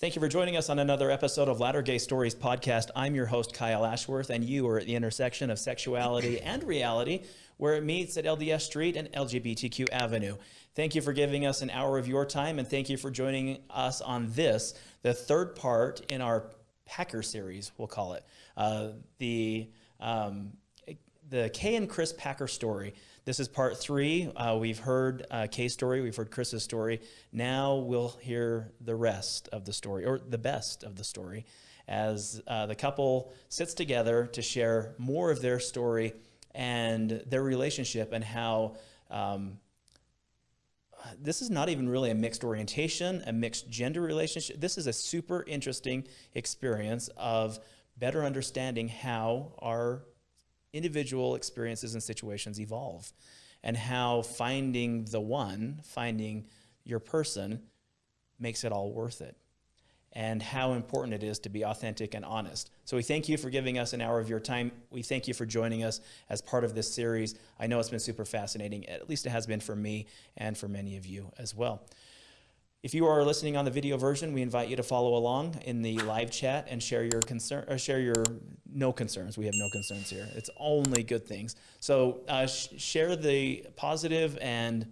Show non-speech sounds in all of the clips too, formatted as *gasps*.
Thank you for joining us on another episode of Latter Gay Stories podcast. I'm your host, Kyle Ashworth, and you are at the intersection of sexuality *clears throat* and reality, where it meets at LDS Street and LGBTQ Avenue. Thank you for giving us an hour of your time, and thank you for joining us on this, the third part in our Packer series, we'll call it. Uh, the, um, the Kay and Chris Packer story. This is part three. Uh, we've heard uh, Kay's story, we've heard Chris's story. Now we'll hear the rest of the story, or the best of the story, as uh, the couple sits together to share more of their story and their relationship and how um, this is not even really a mixed orientation, a mixed gender relationship. This is a super interesting experience of better understanding how our individual experiences and situations evolve and how finding the one, finding your person, makes it all worth it and how important it is to be authentic and honest. So we thank you for giving us an hour of your time. We thank you for joining us as part of this series. I know it's been super fascinating, at least it has been for me and for many of you as well. If you are listening on the video version, we invite you to follow along in the live chat and share your concern or share your no concerns. We have no concerns here. It's only good things. So uh, sh share the positive and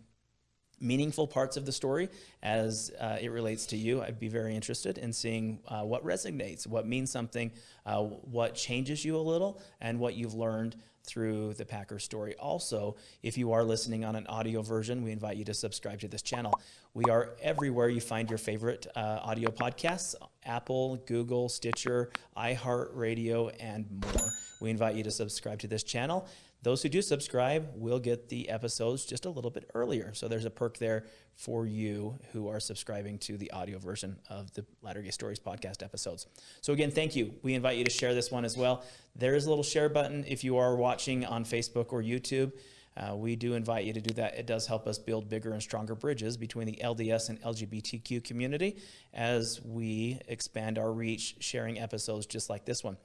meaningful parts of the story as uh, it relates to you. I'd be very interested in seeing uh, what resonates, what means something, uh, what changes you a little, and what you've learned through the Packer story. Also, if you are listening on an audio version, we invite you to subscribe to this channel. We are everywhere you find your favorite uh, audio podcasts, Apple, Google, Stitcher, iHeartRadio, and more. We invite you to subscribe to this channel. Those who do subscribe will get the episodes just a little bit earlier. So there's a perk there for you who are subscribing to the audio version of the Latter Gay Stories podcast episodes. So again, thank you. We invite you to share this one as well. There is a little share button if you are watching on Facebook or YouTube. Uh, we do invite you to do that. It does help us build bigger and stronger bridges between the LDS and LGBTQ community as we expand our reach, sharing episodes just like this one.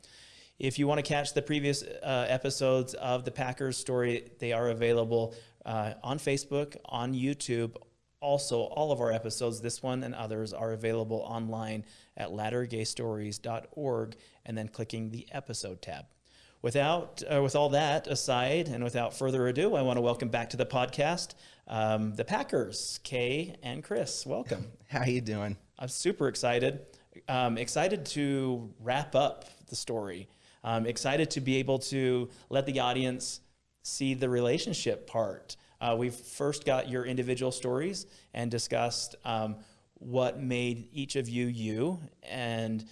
If you want to catch the previous uh, episodes of the Packers story, they are available uh, on Facebook, on YouTube. Also, all of our episodes, this one and others, are available online at lattergaystories.org and then clicking the episode tab. Without, uh, with all that aside and without further ado, I want to welcome back to the podcast um, the Packers, Kay and Chris. Welcome. *laughs* How you doing? I'm super excited. Um, excited to wrap up the story. I'm excited to be able to let the audience see the relationship part. Uh, we've first got your individual stories and discussed um, what made each of you you and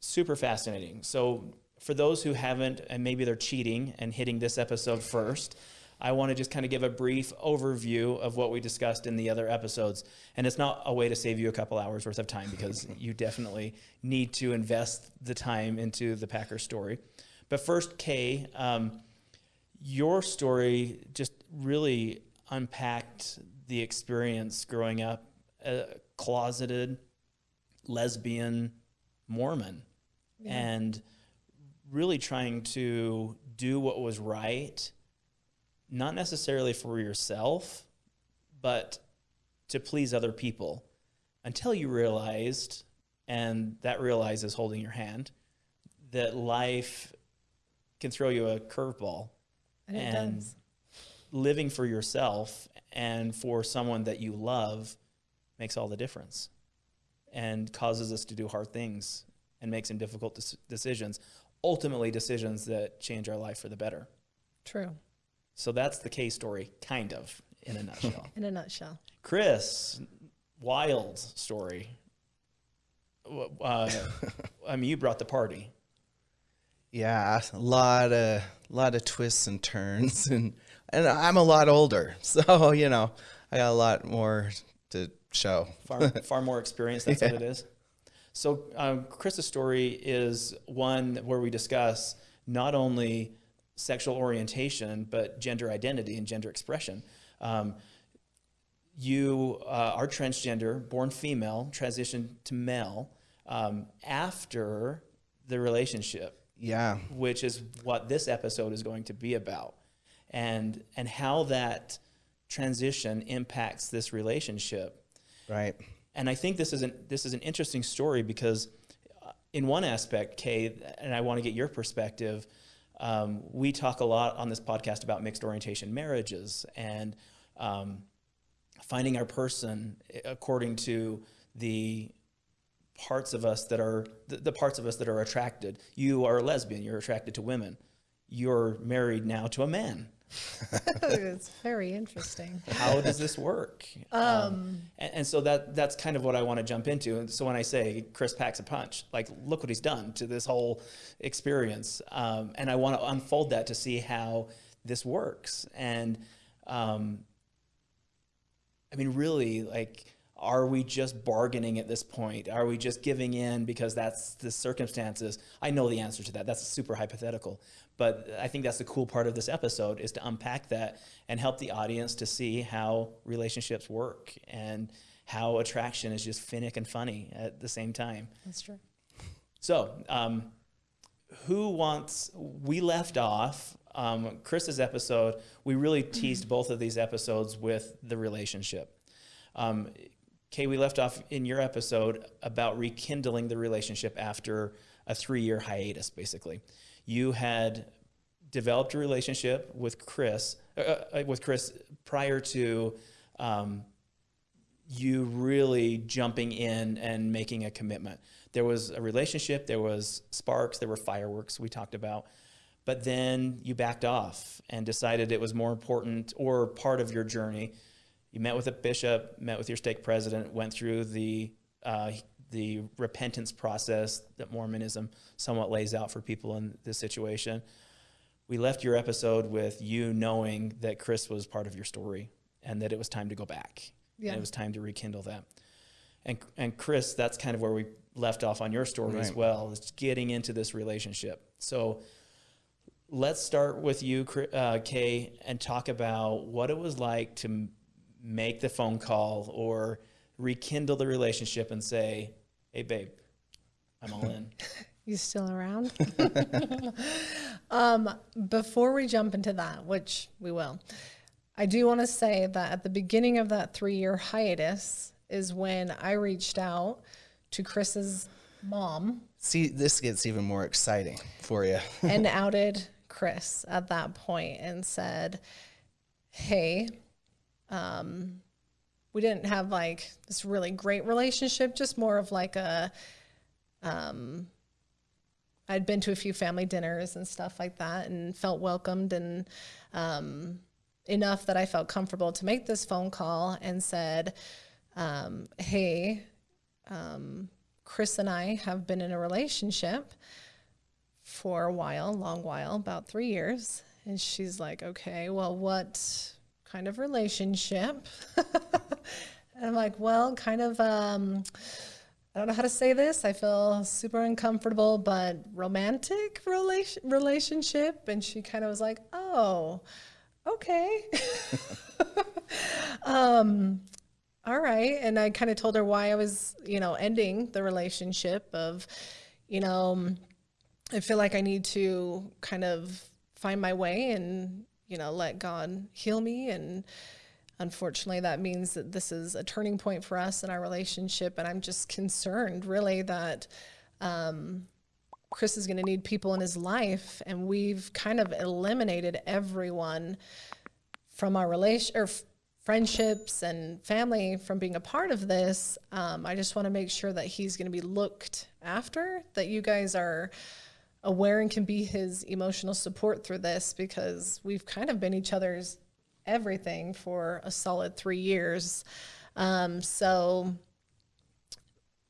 super fascinating. So for those who haven't, and maybe they're cheating and hitting this episode first, I want to just kind of give a brief overview of what we discussed in the other episodes. And it's not a way to save you a couple hours worth of time because *laughs* you definitely need to invest the time into the Packer story. But first, Kay, um, your story just really unpacked the experience growing up a closeted lesbian Mormon yeah. and really trying to do what was right not necessarily for yourself, but to please other people until you realized, and that realize is holding your hand, that life can throw you a curveball. And, and living for yourself and for someone that you love makes all the difference and causes us to do hard things and make some difficult decisions, ultimately decisions that change our life for the better. True. So that's the Kay's story, kind of, in a nutshell. *laughs* in a nutshell. Chris, wild story. Uh, *laughs* I mean, you brought the party. Yeah, a lot of lot of twists and turns, *laughs* and and I'm a lot older, so you know I got a lot more to show. Far far more experience. That's yeah. what it is. So um, Chris's story is one where we discuss not only sexual orientation, but gender identity and gender expression. Um, you uh, are transgender, born female, transitioned to male um, after the relationship. Yeah. Which is what this episode is going to be about. And, and how that transition impacts this relationship. Right. and I think this is an this is an interesting story because, uh, in one aspect, Kay, and I want to get your perspective. Um, we talk a lot on this podcast about mixed orientation marriages and um, finding our person according to the parts of us that are the, the parts of us that are attracted. You are a lesbian. You're attracted to women. You're married now to a man. *laughs* it's very interesting. How does this work? Um, and, and, so that that's kind of what I want to jump into. And so when I say Chris packs a punch, like look what he's done to this whole experience, um, and I want to unfold that to see how this works. And um, I mean, really, like are we just bargaining at this point? Are we just giving in because that's the circumstances? I know the answer to that. That's super hypothetical. But I think that's the cool part of this episode is to unpack that and help the audience to see how relationships work and how attraction is just finnick and funny at the same time. That's true. So, um, who wants, we left off um, Chris's episode, we really teased both of these episodes with the relationship. Um, Kay, we left off in your episode about rekindling the relationship after a three year hiatus, basically. You had developed a relationship with Chris, uh, uh, with Chris prior to um, you really jumping in and making a commitment. There was a relationship, there was sparks, there were fireworks we talked about, but then you backed off and decided it was more important or part of your journey you met with a bishop, met with your stake president, went through the uh, the repentance process that Mormonism somewhat lays out for people in this situation. We left your episode with you knowing that Chris was part of your story and that it was time to go back. Yeah. And it was time to rekindle that. And and Chris, that's kind of where we left off on your story right. as well, is getting into this relationship. So let's start with you, uh, Kay, and talk about what it was like to make the phone call or rekindle the relationship and say, hey, babe, I'm all in. *laughs* you still around? *laughs* um, before we jump into that, which we will, I do want to say that at the beginning of that three year hiatus is when I reached out to Chris's mom. See, this gets even more exciting for you. and *laughs* outed Chris at that point and said, Hey, um, we didn't have like this really great relationship, just more of like a, um, I'd been to a few family dinners and stuff like that and felt welcomed and um, enough that I felt comfortable to make this phone call and said, um, Hey, um, Chris and I have been in a relationship for a while, long while, about three years. And she's like, Okay, well, what kind of relationship. *laughs* and I'm like, well, kind of, um, I don't know how to say this. I feel super uncomfortable, but romantic relation relationship. And she kind of was like, oh, okay. *laughs* um, all right. And I kind of told her why I was, you know, ending the relationship of, you know, I feel like I need to kind of find my way and you know, let God heal me. And unfortunately, that means that this is a turning point for us in our relationship. And I'm just concerned, really, that um, Chris is going to need people in his life. And we've kind of eliminated everyone from our relation or friendships and family from being a part of this. Um, I just want to make sure that he's going to be looked after, that you guys are aware and can be his emotional support through this because we've kind of been each other's everything for a solid three years. Um, so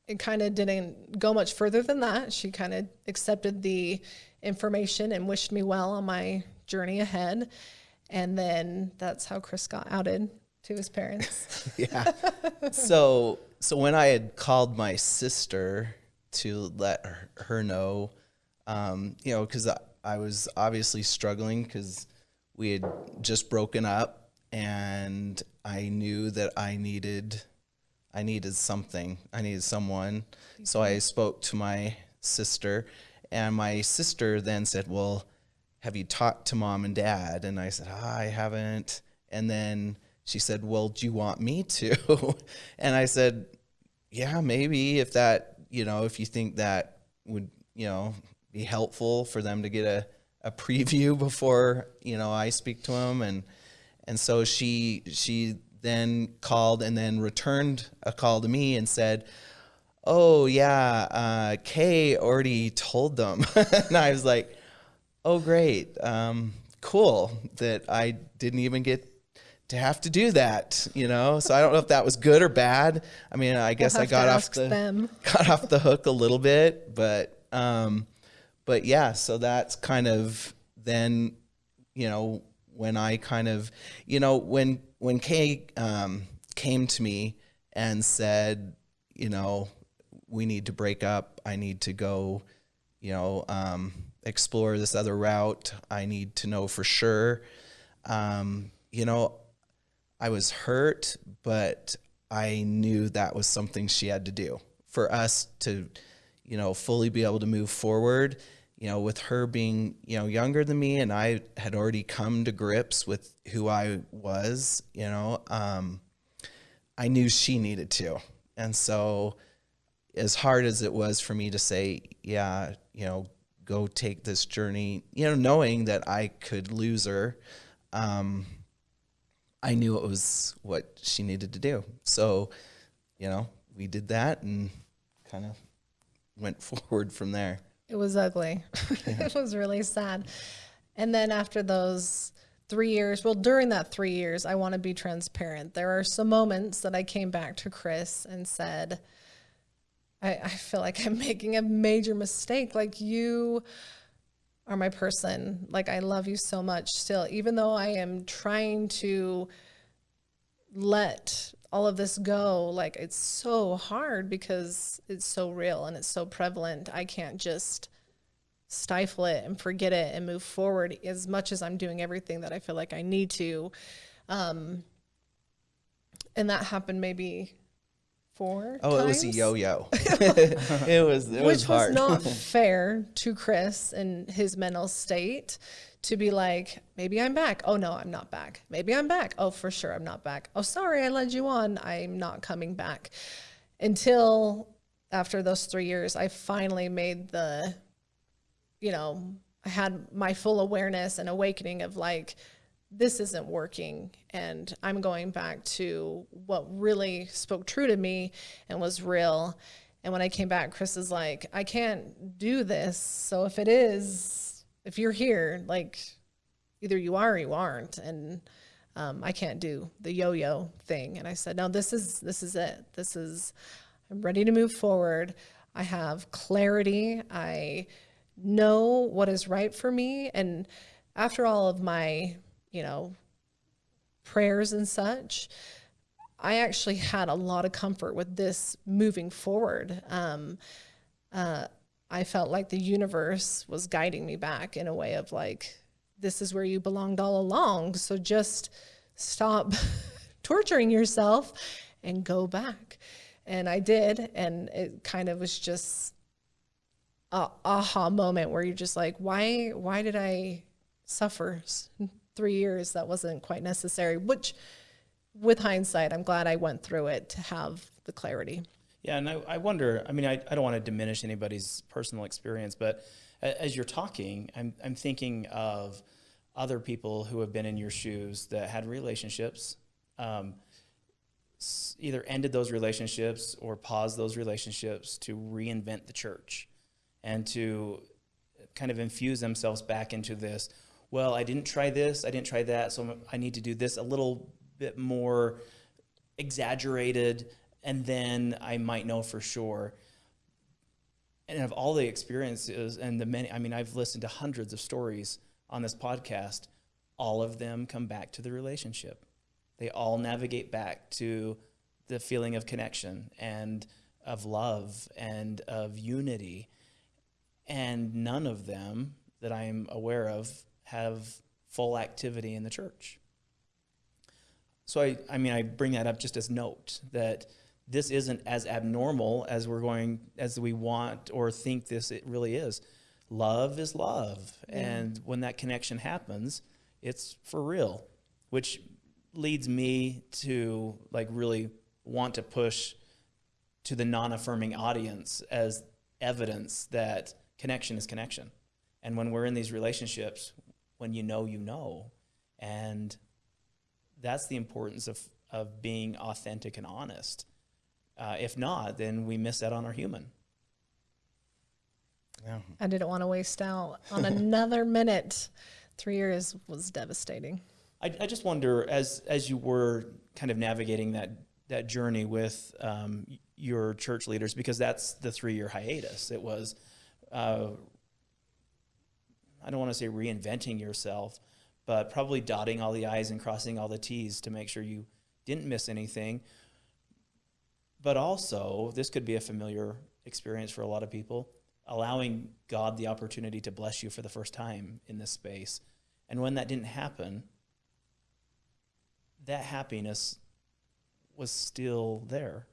it kind of didn't go much further than that. She kind of accepted the information and wished me well on my journey ahead. And then that's how Chris got outed to his parents. *laughs* yeah. So so when I had called my sister to let her, her know um, you know, because I, I was obviously struggling because we had just broken up, and I knew that I needed, I needed something. I needed someone. So I spoke to my sister, and my sister then said, "Well, have you talked to mom and dad?" And I said, oh, "I haven't." And then she said, "Well, do you want me to?" *laughs* and I said, yeah, maybe if that, you know, if you think that would, you know, be helpful for them to get a, a preview *laughs* before, you know, I speak to them. And, and so she, she then called and then returned a call to me and said, oh yeah, uh, Kay already told them. *laughs* and I was like, oh great, um, cool that I didn't even get to have to do that, you know. So I don't know if that was good or bad. I mean, I guess I got off the them. *laughs* got off the hook a little bit, but um, but yeah. So that's kind of then, you know, when I kind of, you know, when when Kay um, came to me and said, you know, we need to break up. I need to go, you know, um, explore this other route. I need to know for sure. Um, you know, I was hurt, but I knew that was something she had to do for us to, you know, fully be able to move forward. You know, with her being, you know, younger than me and I had already come to grips with who I was, you know, um, I knew she needed to. And so, as hard as it was for me to say, yeah, you know, go take this journey, you know, knowing that I could lose her, um, I knew it was what she needed to do. So, you know, we did that and kind of went *laughs* forward from there. It was ugly. *laughs* it was really sad. And then after those three years, well, during that three years, I want to be transparent. There are some moments that I came back to Chris and said, I, I feel like I'm *laughs* making a major mistake. Like you are my person. Like I love you so much still, even though I am trying to let all of this go. Like it's so hard because it's so real and it's so prevalent. I can't just stifle it and forget it and move forward as much as I'm doing everything that I feel like I need to. Um, and that happened maybe four. Oh, it was a yo-yo. *laughs* it was it was which hard. was not *laughs* fair to Chris and his mental state to be like, maybe I'm back. Oh no, I'm not back. Maybe I'm back. Oh, for sure, I'm not back. Oh, sorry, I led you on. I'm not coming back. Until after those three years, I finally made the, you know, I had my full awareness and awakening of like, this isn't working and i'm going back to what really spoke true to me and was real. And when i came back chris is like i can't do this. So if it is if you're here like either you are or you aren't. And um, i can't do the yo-yo thing. And i said no this is this is it. This is i'm ready to move forward. I have clarity. I know what is right for me. And after all of my you know, prayers and such, I actually had a lot of comfort with this moving forward. Um, uh, I felt like the universe was guiding me back in a way of like, this is where you belonged all along. So just stop *laughs* torturing yourself and go back. And I did. And it kind of was just a aha moment where you're just like, why, why did I suffer three years that wasn't quite necessary, which with hindsight, I'm glad I went through it to have the clarity. Yeah, and I, I wonder, I mean, I, I don't want to diminish anybody's personal experience, but as you're talking, I'm, I'm thinking of other people who have been in your shoes that had relationships, um, either ended those relationships or paused those relationships to reinvent the church and to kind of infuse themselves back into this. Well, I didn't try this, I didn't try that, so I need to do this a little bit more exaggerated, and then I might know for sure. And of all the experiences and the many, I mean, I've listened to hundreds of stories on this podcast. All of them come back to the relationship. They all navigate back to the feeling of connection and of love and of unity. And none of them that I'm aware of have full activity in the church. So I, I mean, I bring that up just as note that this isn't as abnormal as we're going, as we want or think this it really is. Love is love. And when that connection happens, it's for real, which leads me to like really want to push to the non-affirming audience as evidence that connection is connection. And when we're in these relationships, when you know, you know, and that's the importance of of being authentic and honest. Uh, if not, then we miss out on our human. Yeah. I didn't want to waste out *laughs* on another minute. Three years was devastating. I, I just wonder, as as you were kind of navigating that that journey with um, your church leaders, because that's the three year hiatus. It was, uh, I don't want to say reinventing yourself, but probably dotting all the i's and crossing all the t's to make sure you didn't miss anything. But also, this could be a familiar experience for a lot of people, allowing God the opportunity to bless you for the first time in this space. And when that didn't happen, that happiness was still there.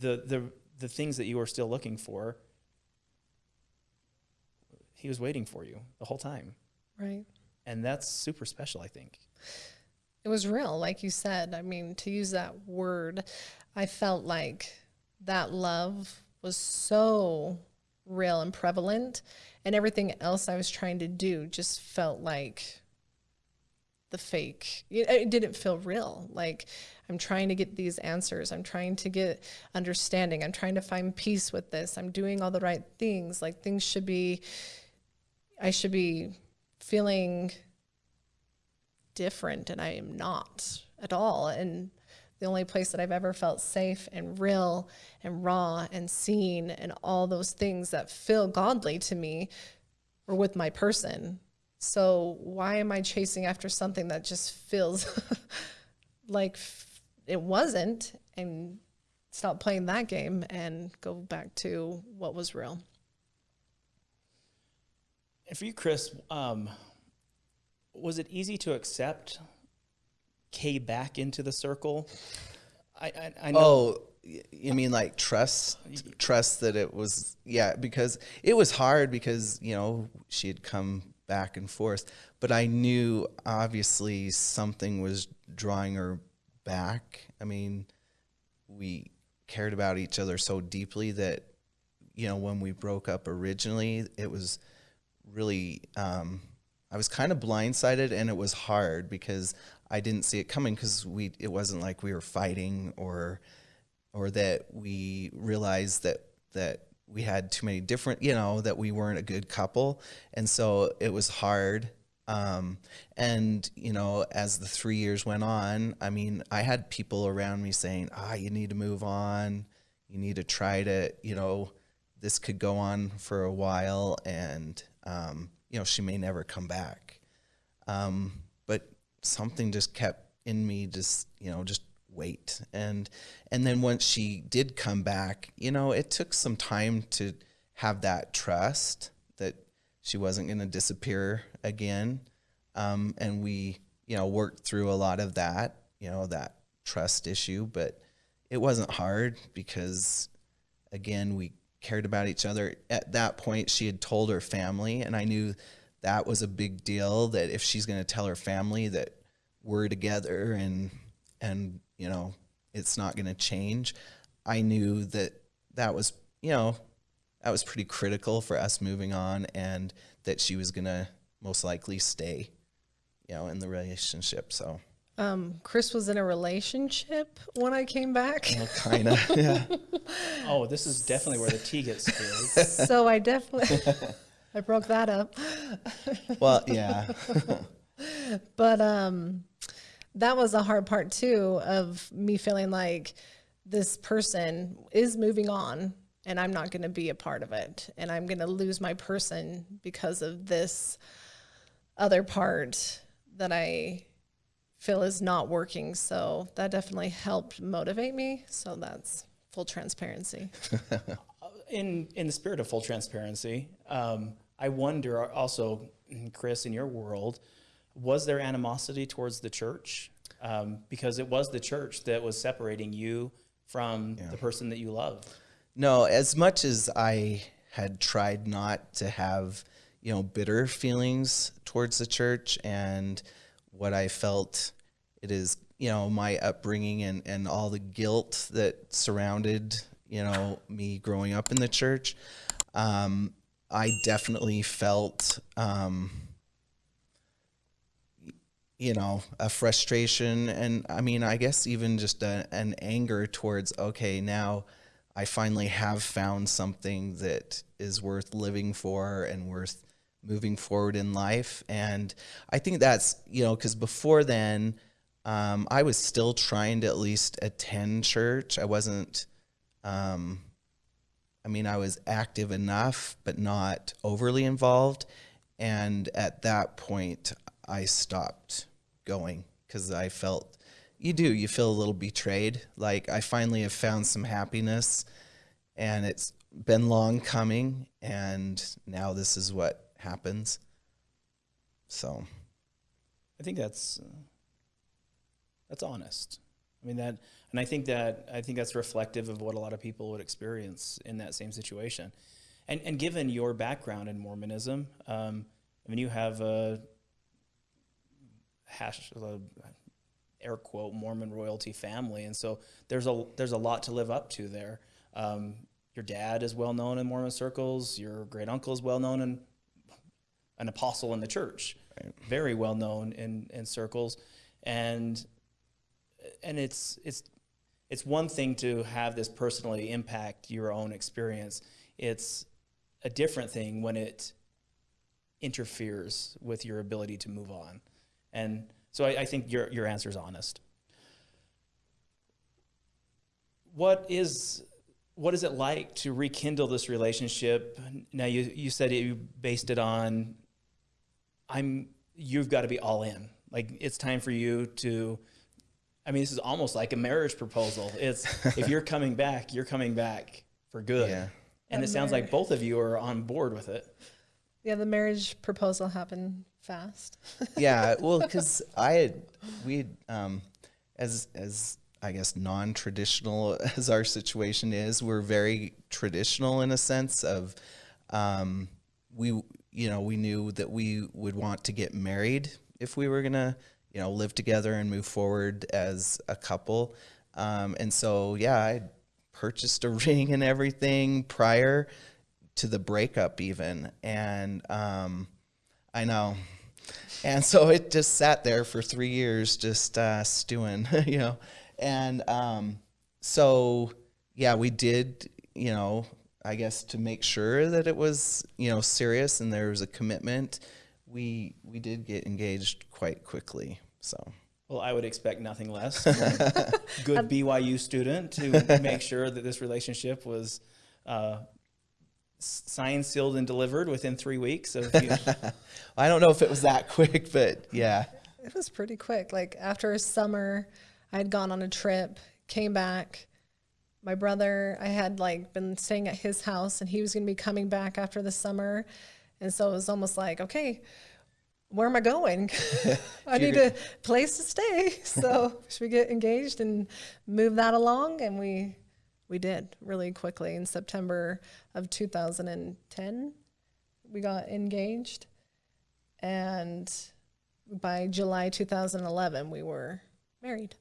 The the the things that you were still looking for, he was waiting for you the whole time. Right. And that's super special, I think. It was real, like you said. I mean, to use that word, I felt like that love was so real and prevalent, and everything else I was trying to do just felt like the fake. It, it didn't feel real. Like I'm trying to get these answers. I'm trying to get understanding. I'm trying to find peace with this. I'm doing all the right things. Like things should be, I should be feeling different and I am not at all. And the only place that I've ever felt safe and real and raw and seen and all those things that feel godly to me were with my person. So why am I chasing after something that just feels *laughs* like it wasn't and stop playing that game and go back to what was real? And for you, Chris, um, was it easy to accept Kay back into the circle? I, I, I know. Oh, you mean like trust? Trust that it was, yeah, because it was hard because, you know, she had come back and forth. But I knew obviously something was drawing her back. I mean, we cared about each other so deeply that, you know, when we broke up originally, it was really, um, I was kind of blindsided and it was hard because I didn't see it coming because we, it wasn't like we were fighting or, or that we realized that, that we had too many different, you know, that we weren't a good couple. And so it was hard. Um, and, you know, as the three years went on, I mean, I had people around me saying, ah, you need to move on. You need to try to, you know, this could go on for a while and, um, you know, she may never come back. Um, but something just kept in me, just, you know, just wait. And, and then once she did come back, you know, it took some time to have that trust that she wasn't going to disappear again. Um, and we, you know, worked through a lot of that, you know, that trust issue, but it wasn't hard because again, we cared about each other. At that point, she had told her family, and I knew that was a big deal. That if she's going to tell her family that we're together and and you know it's not going to change, I knew that that was you know that was pretty critical for us moving on, and that she was going to most likely stay, you know, in the relationship. So Um, Chris was in a relationship when I came back. kind of yeah. *laughs* Oh, this is definitely where the tea gets *laughs* spilled. so I definitely I broke that up. *laughs* Well, yeah. But um that was the hard part too of me feeling like this person is moving on and I'm not going to be a part of it and I'm going to lose my person because of this other part that I feel is not working. So that definitely helped motivate me. So that's full transparency. *laughs* in in the spirit of full transparency, um, I wonder also, Chris, in your world, was there animosity towards the church? Um, because it was the church that was separating you from the person that you love. No, as much as I had tried not to have, you know, bitter feelings towards the church and what I felt. It is you know, my upbringing and, and all the guilt that surrounded, you know, me growing up in the church, um, I definitely felt, um, you know, a frustration and I mean, I guess even just a, an anger towards, okay, now I finally have found something that is worth living for and worth moving forward in life. And I think that's, you know, because before then, um, I was still trying to at least attend church. I wasn't, um, I mean, I was active enough, but not overly involved. And at that point, I stopped going because I felt you do, you feel a little betrayed. Like I finally have found some happiness and it's been long coming. And now this is what happens. So, I think that's uh, that's honest. I mean that, and I think that I think that's reflective of what a lot of people would experience in that same situation. And and given your background in Mormonism, um, I mean you have a hash a air quote Mormon royalty family, and so there's a there's a lot to live up to there. Um, your dad is well known in Mormon circles. Your great uncle is well known and an apostle in the church, very well known in in circles, and and it's it's it's one thing to have this personally impact your own experience. It's a different thing when it interferes with your ability to move on. And so I, I think your your answer is honest. What is what is it like to rekindle this relationship? Now you you said you based it on I'm you've got to be all in. Like it's time for you to I mean, this is almost like a marriage proposal. It's if you're coming back, you're coming back for good. Yeah. And A it sounds like both of you are on board with it. Yeah, the marriage proposal happened fast. *laughs* yeah, well, because I had, we had, um, as, as I guess non traditional *laughs* as our situation is, we're very traditional in a sense of, um, we, you know, we knew that we would want to get married if we were going to, you know, live together and move forward as a couple. Um, and so, yeah, I purchased a *laughs* ring and everything prior to the breakup, even. And um, I know. And so it just sat there for three years, just uh, stewing, *laughs* you know. And um, so, yeah, we did, you know, I guess to make sure that it was, you know, serious and there was a commitment, we we did get engaged quite quickly. So Well, I would expect nothing less *laughs* from a good BYU student to make sure that this relationship was uh, signed, sealed, and delivered within three weeks of you. *laughs* I don't know if it was that quick, but yeah, It was pretty quick. Like after a summer, I had gone on a trip, came back. My brother, I had like been staying at his house and he was going to be coming back after the summer. And so it was almost like, okay, where am I going? *laughs* *laughs* I need a place to stay. *laughs* So should we get engaged and move that along? And we we did really quickly in September of 2010. We got engaged. And by July 2011, we were married.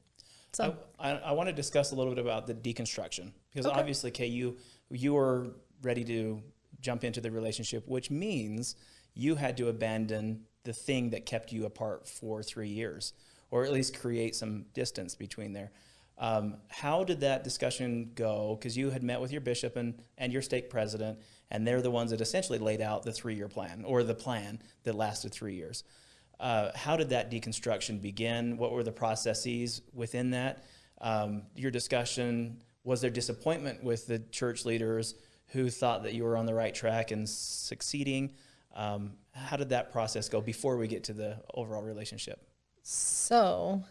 So I, I, I want to discuss a little bit about the deconstruction because Okay. obviously, Kay, you you were ready to jump into the relationship, which means you had to abandon the thing that kept you apart for three years, or at least create some distance between there. Um, how did that discussion go? Because you had met with your bishop and, and your stake president, and they're the ones that essentially laid out the three year plan or the plan that lasted three years. Uh, how did that deconstruction begin? What were the processes within that? Um, your discussion was there disappointment with the church leaders who thought that you were on the right track and succeeding? Um, how did that process go before we get to the overall relationship? So,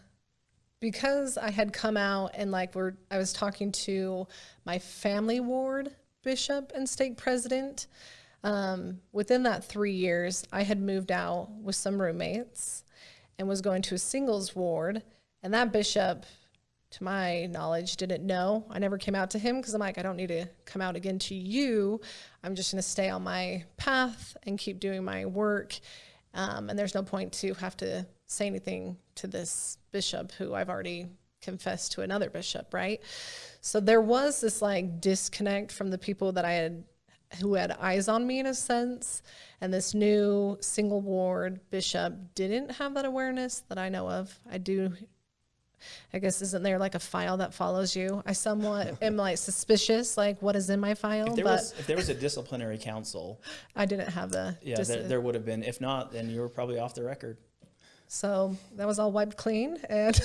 because I had come out and like we're, I was talking to my family ward bishop and stake president. Um, within that three years, I had moved out with some roommates and was going to a singles ward. And that bishop, to my knowledge, didn't know. I never came out to him because I'm like, I don't need to come out again to you. I'm just going to stay on my path and keep doing my work. Um, and there's no point to have to say anything to this bishop who I've already confessed to another bishop, right? So there was this like disconnect from the people that I had who had eyes on me in a sense. And this new single ward bishop didn't have that awareness that I know of. I do I guess isn't there like a file that follows you? I somewhat *laughs* am like suspicious, like what is in my file, If there but was if there was a disciplinary council, *gasps* I didn't have the. yeah, there, there would have been. If not, then you were probably off the record. so that was all wiped clean, and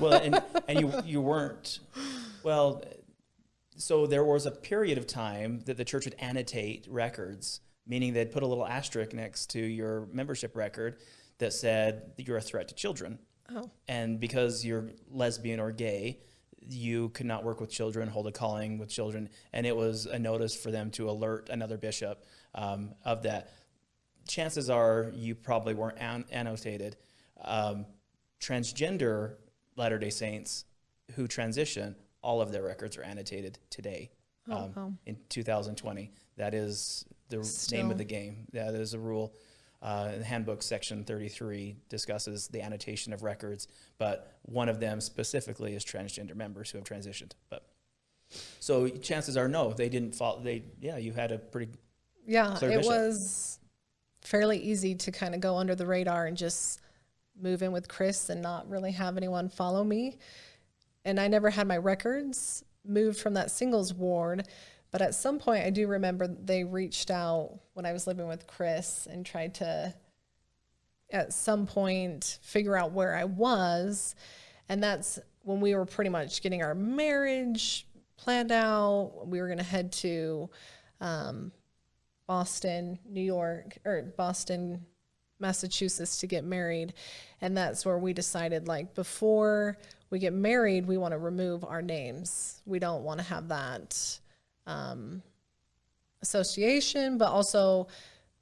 Well, and *laughs* and you you weren't. Well, so there was a period of time that the church would annotate records, meaning they'd put a little asterisk next to your membership record that said that you're a threat to children. oh, And because you're lesbian or gay, you could not work with children, hold a calling with children, and it was a notice for them to alert another bishop um, of that. Chances are you probably weren't an- annotated. Um, transgender Latter Day Saints who transition, all of their records are annotated today um, oh. in 2020. That is the name of the game. That is a rule. Uh, the handbook section 33 discusses the annotation of records, but one of them specifically is transgender members who have transitioned. But so chances are no, they didn't follow. They yeah, you had a pretty yeah, it bishop. was fairly easy to kind of go under the radar and just move in with Chris and not really have anyone follow me. And I never had my records moved from that singles ward. But at some point, I do remember they reached out when I was living with Chris and tried to, at some point, figure out where I was. And that's when we were pretty much getting our marriage planned out. We were going to head to um, Boston, New York, or Boston, Massachusetts to get married. And that's where we decided like before we get married, we want to remove our names. We don't want to have that um, association, but also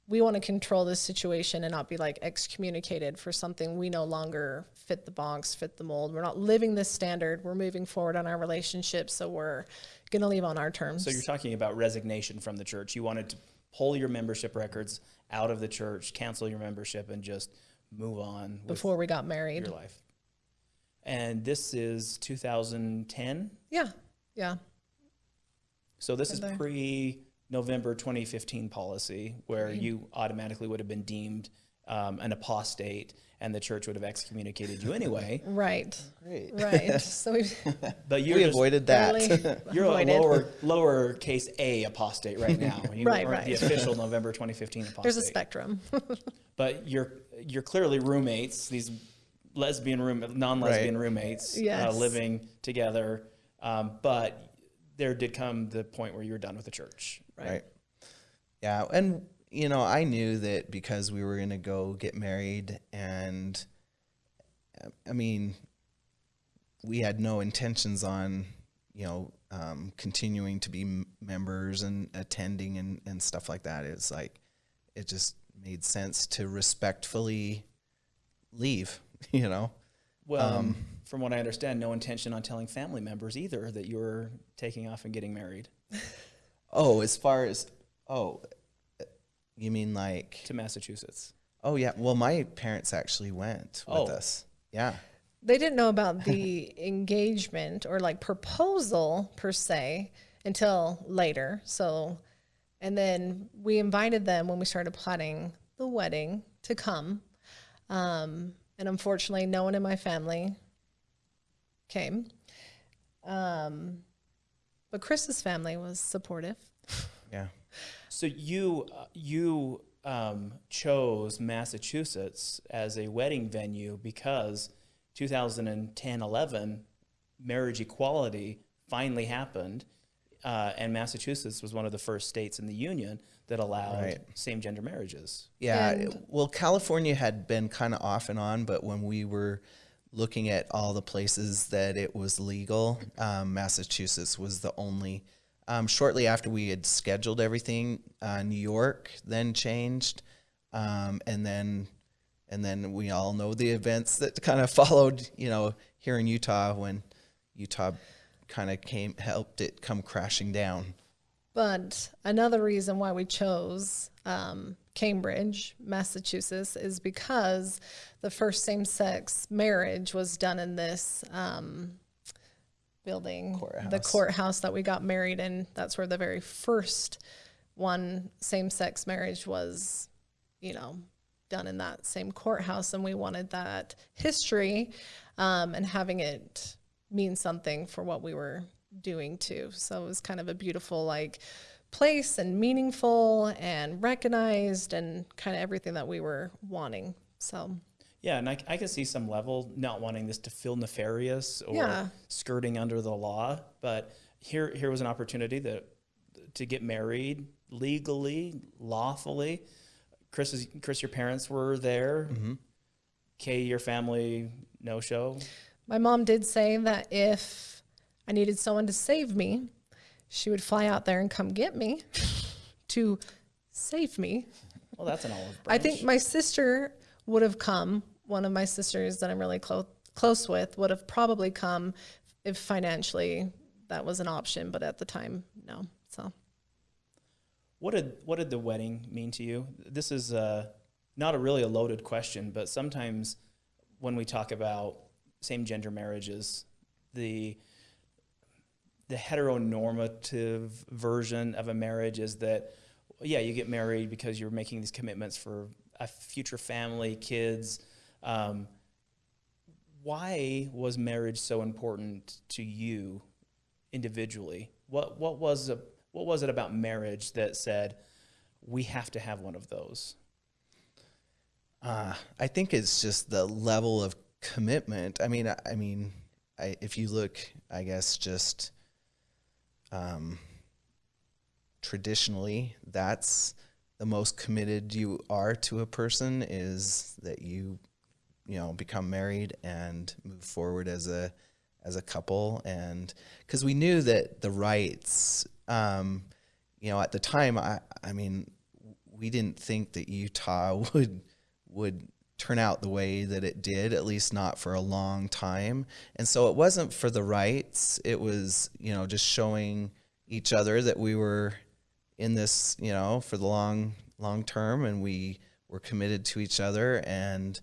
we want to control this situation and not be like excommunicated for something we no longer fit the box, fit the mold. We're not living this standard. We're moving forward on our relationship, so we're going to leave on our terms. So you're talking about resignation from the church. You wanted to pull your membership records out of the church, cancel your membership, and just move on before we got married. your life. And this is 2010. Yeah, yeah. So this is pre November 2015 policy, where you automatically would have been deemed um, an apostate, and the church would have excommunicated you anyway. *laughs* Right. Great. Right. *laughs* so we But you're we avoided that. really *laughs* You're a avoided. lower lower case A apostate right now. You Right, aren't the official November 2015 apostate. There's a spectrum. but you're you're clearly roommates. These lesbian room, non-lesbian Right. roommates, uh, living together. Um, but there did come the point where you were done with the church, right? Right. Yeah, and you know, I knew that because we were going to go get married and uh, I mean, we had no intentions on, you know, um, continuing to be m- members and attending and, and stuff like that. It's like, it just made sense to respectfully leave, *laughs* you know? Well, Um, from what I understand, no intention on telling family members either that you were taking off and getting married *laughs* Oh, as far as, oh, uh, you mean like, to Massachusetts. oh yeah, well, my parents actually went with Oh. us. Yeah. they didn't know about the *laughs* engagement or like proposal per se until later. So, and then we invited them when we started plotting the wedding to come. Um, and unfortunately, no one in my family came. Um, but Chris's family was supportive. *laughs* Yeah. So you uh, you um, chose Massachusetts as a wedding venue because 2010-11 marriage equality finally happened, uh, and Massachusetts was one of the first states in the union that allowed Right. same-gender marriages. Yeah. And- well, California had been kind of off and on, but when we were looking at all the places that it was legal, um, Massachusetts was the only. Um, shortly after we had scheduled everything, uh, New York then changed, um, and then and then we all know the events that *laughs* kind of followed. You know, here in Utah when Utah kind of came helped it come crashing down. But another reason why we chose um, Cambridge, Massachusetts, is because the first same sex marriage was done in this um, building, the Courthouse. courthouse that we got married in. That's where the very first one same sex marriage was, you know, done in that same courthouse. And we wanted that history um, and having it mean something for what we were doing too. So it was kind of a beautiful, like, place and meaningful and recognized and kind of everything that we were wanting. So Yeah, and I, I can see some level not wanting this to feel nefarious or Yeah. skirting under the law, but here here was an opportunity that to get married legally, lawfully. Chris, Chris, your parents were there. Mm-hmm. Kay, your family no show. My mom did say that if I needed someone to save me, she would fly out there and come get me *laughs* to save me. Well, that's an olive I think my sister would have come. One of my sisters that I'm really close close with would have probably come if financially that was an option, but at the time, no. So What did what did the wedding mean to you? This is uh, not a really a loaded question, but sometimes when we talk about same gender marriages, the the heteronormative version of a marriage is that yeah, you get married because you're making these commitments for a future family, kids. Um, why was marriage so important to you individually? What what was a, what was it about marriage that said we have to have one of those? Uh, I think it's just the level of commitment. I mean, I, I mean, I, if you look, I guess just um, traditionally, that's the most committed you are to a person is that you, you know, become married and move forward as a as a couple, and because we knew that the rights, um, you know, at the time, I, I mean, we didn't think that Utah *laughs* would would turn out the way that it did, at least not for a long time. And so it wasn't for the rights. It was, you know, just showing each other that we were in this, you know, for the long, long term and we were committed to each other. And,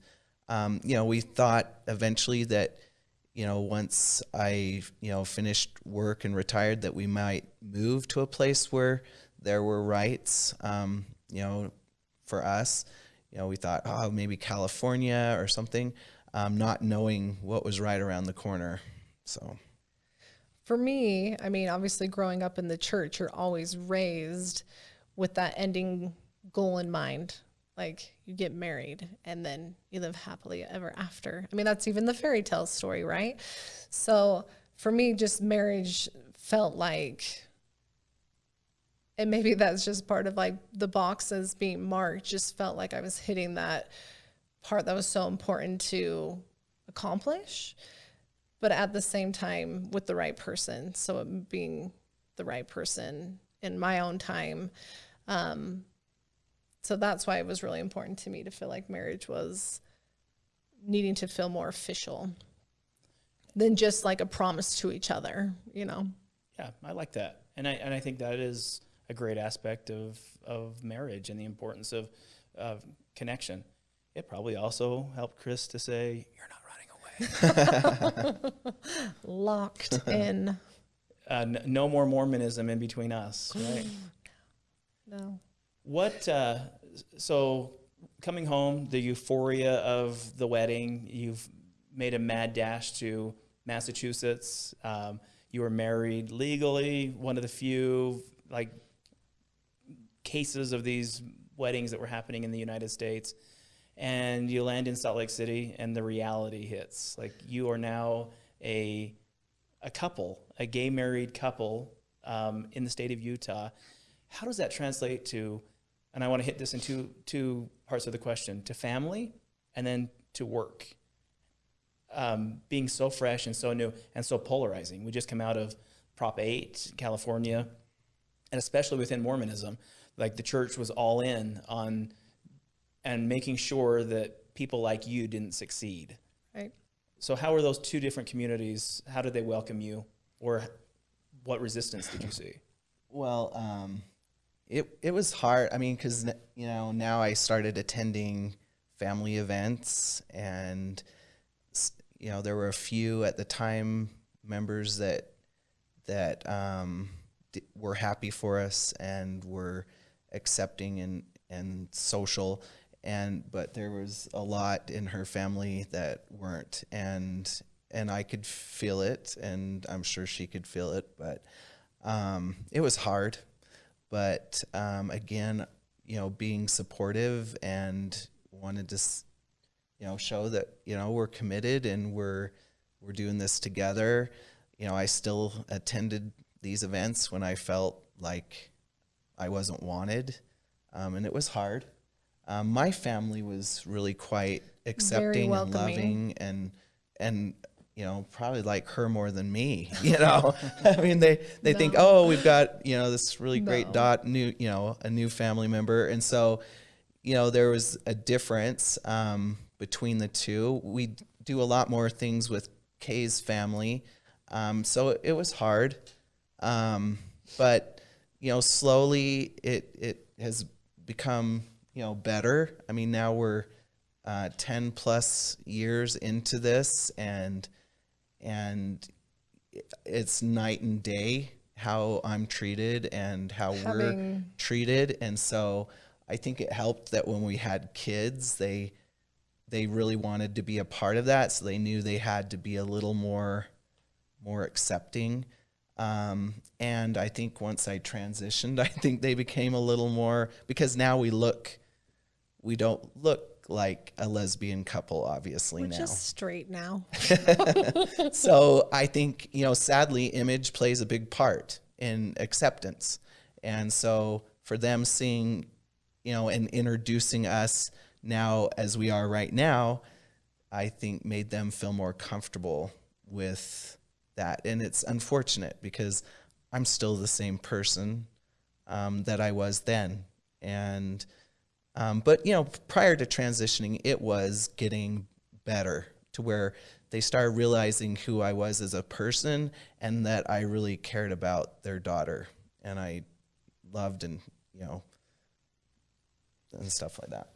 um, you know, we thought eventually that, you know, once I, you know, finished work and retired, that we might move to a place where there were rights, um, you know, for us you know, we thought, oh, maybe California or something, um, not knowing what was right around the corner. So, for me, I mean, obviously growing up in the church, you're always raised with that ending goal in mind. Like you get married and then you live happily ever after. I mean, that's even the fairy tale story, right? So for me, just marriage felt like, and maybe that's just part of like the boxes being marked, just felt like I was hitting that part that was so important to accomplish but at the same time with the right person. So being the right person in my own time. Um, so that's why it was really important to me to feel like marriage was needing to feel more official than just like a promise to each other, you know? Yeah, I like that, and I and I think that is a great aspect of of marriage and the importance of of connection. It probably also helped Chris to say, "You're not running away." *laughs* Locked in. *laughs* Uh, n- no more Mormonism in between us, *gasps* right? No. What, uh, so coming home, the euphoria of the wedding, you've made a mad dash to Massachusetts. Um, you were married legally, one of the few like cases of these weddings that were happening in the United States. And you land in Salt Lake City and the reality hits. Like you are now a, a couple, a gay married couple um, in the state of Utah. How does that translate to, and I want to hit this in two, two parts of the question, to family and then to work? Um, being so fresh and so new and so polarizing. We just come out of Prop 8, California, and especially within Mormonism, like the church was all in on and making sure that people like you didn't succeed. Right. So how were those two different communities? How did they welcome you, or what resistance did you see? *laughs* Well, um, it it was hard. I mean, because you know now I started attending family events, and you know there were a few at the time members that that um, d- were happy for us and were accepting and and social, and but there was a lot in her family that weren't, and and I could feel it, and I'm sure she could feel it, but um, it was hard. But um, again, you know, being supportive and wanted to, you know, show that you know we're committed and we're we're doing this together. You know, I still attended these events when I felt like I wasn't wanted, um, and it was hard. Um, my family was really quite accepting and loving, and and you know probably like her more than me. *laughs* You know, I mean they they think oh we've got you know this really great No. dot new you know a new family member, and so you know there was a difference um, between the two. We do a lot more things with Kay's family, um, so it was hard, um, but you know slowly it it has become you know better. I mean now we're uh, ten plus years into this, and and it's night and day how I'm treated and how we're treated. And so I think it helped that when we had kids, they they really wanted to be a part of that. So they knew they had to be a little more more accepting. Um, and I think once I transitioned, *laughs* I think they became a little more because now we look we don't look like a lesbian couple, obviously We're now just straight now. *laughs* so I think, you know, sadly, image plays a big part in acceptance. And so for them seeing, you know, and introducing us now as we are right now, I think made them feel more comfortable with that. And it's unfortunate because I'm still the same person um, that I was then. And, um, but you know, prior to transitioning, it was getting better to where they started realizing who I was as a person and that I really cared about their daughter and I loved and you know and stuff like that.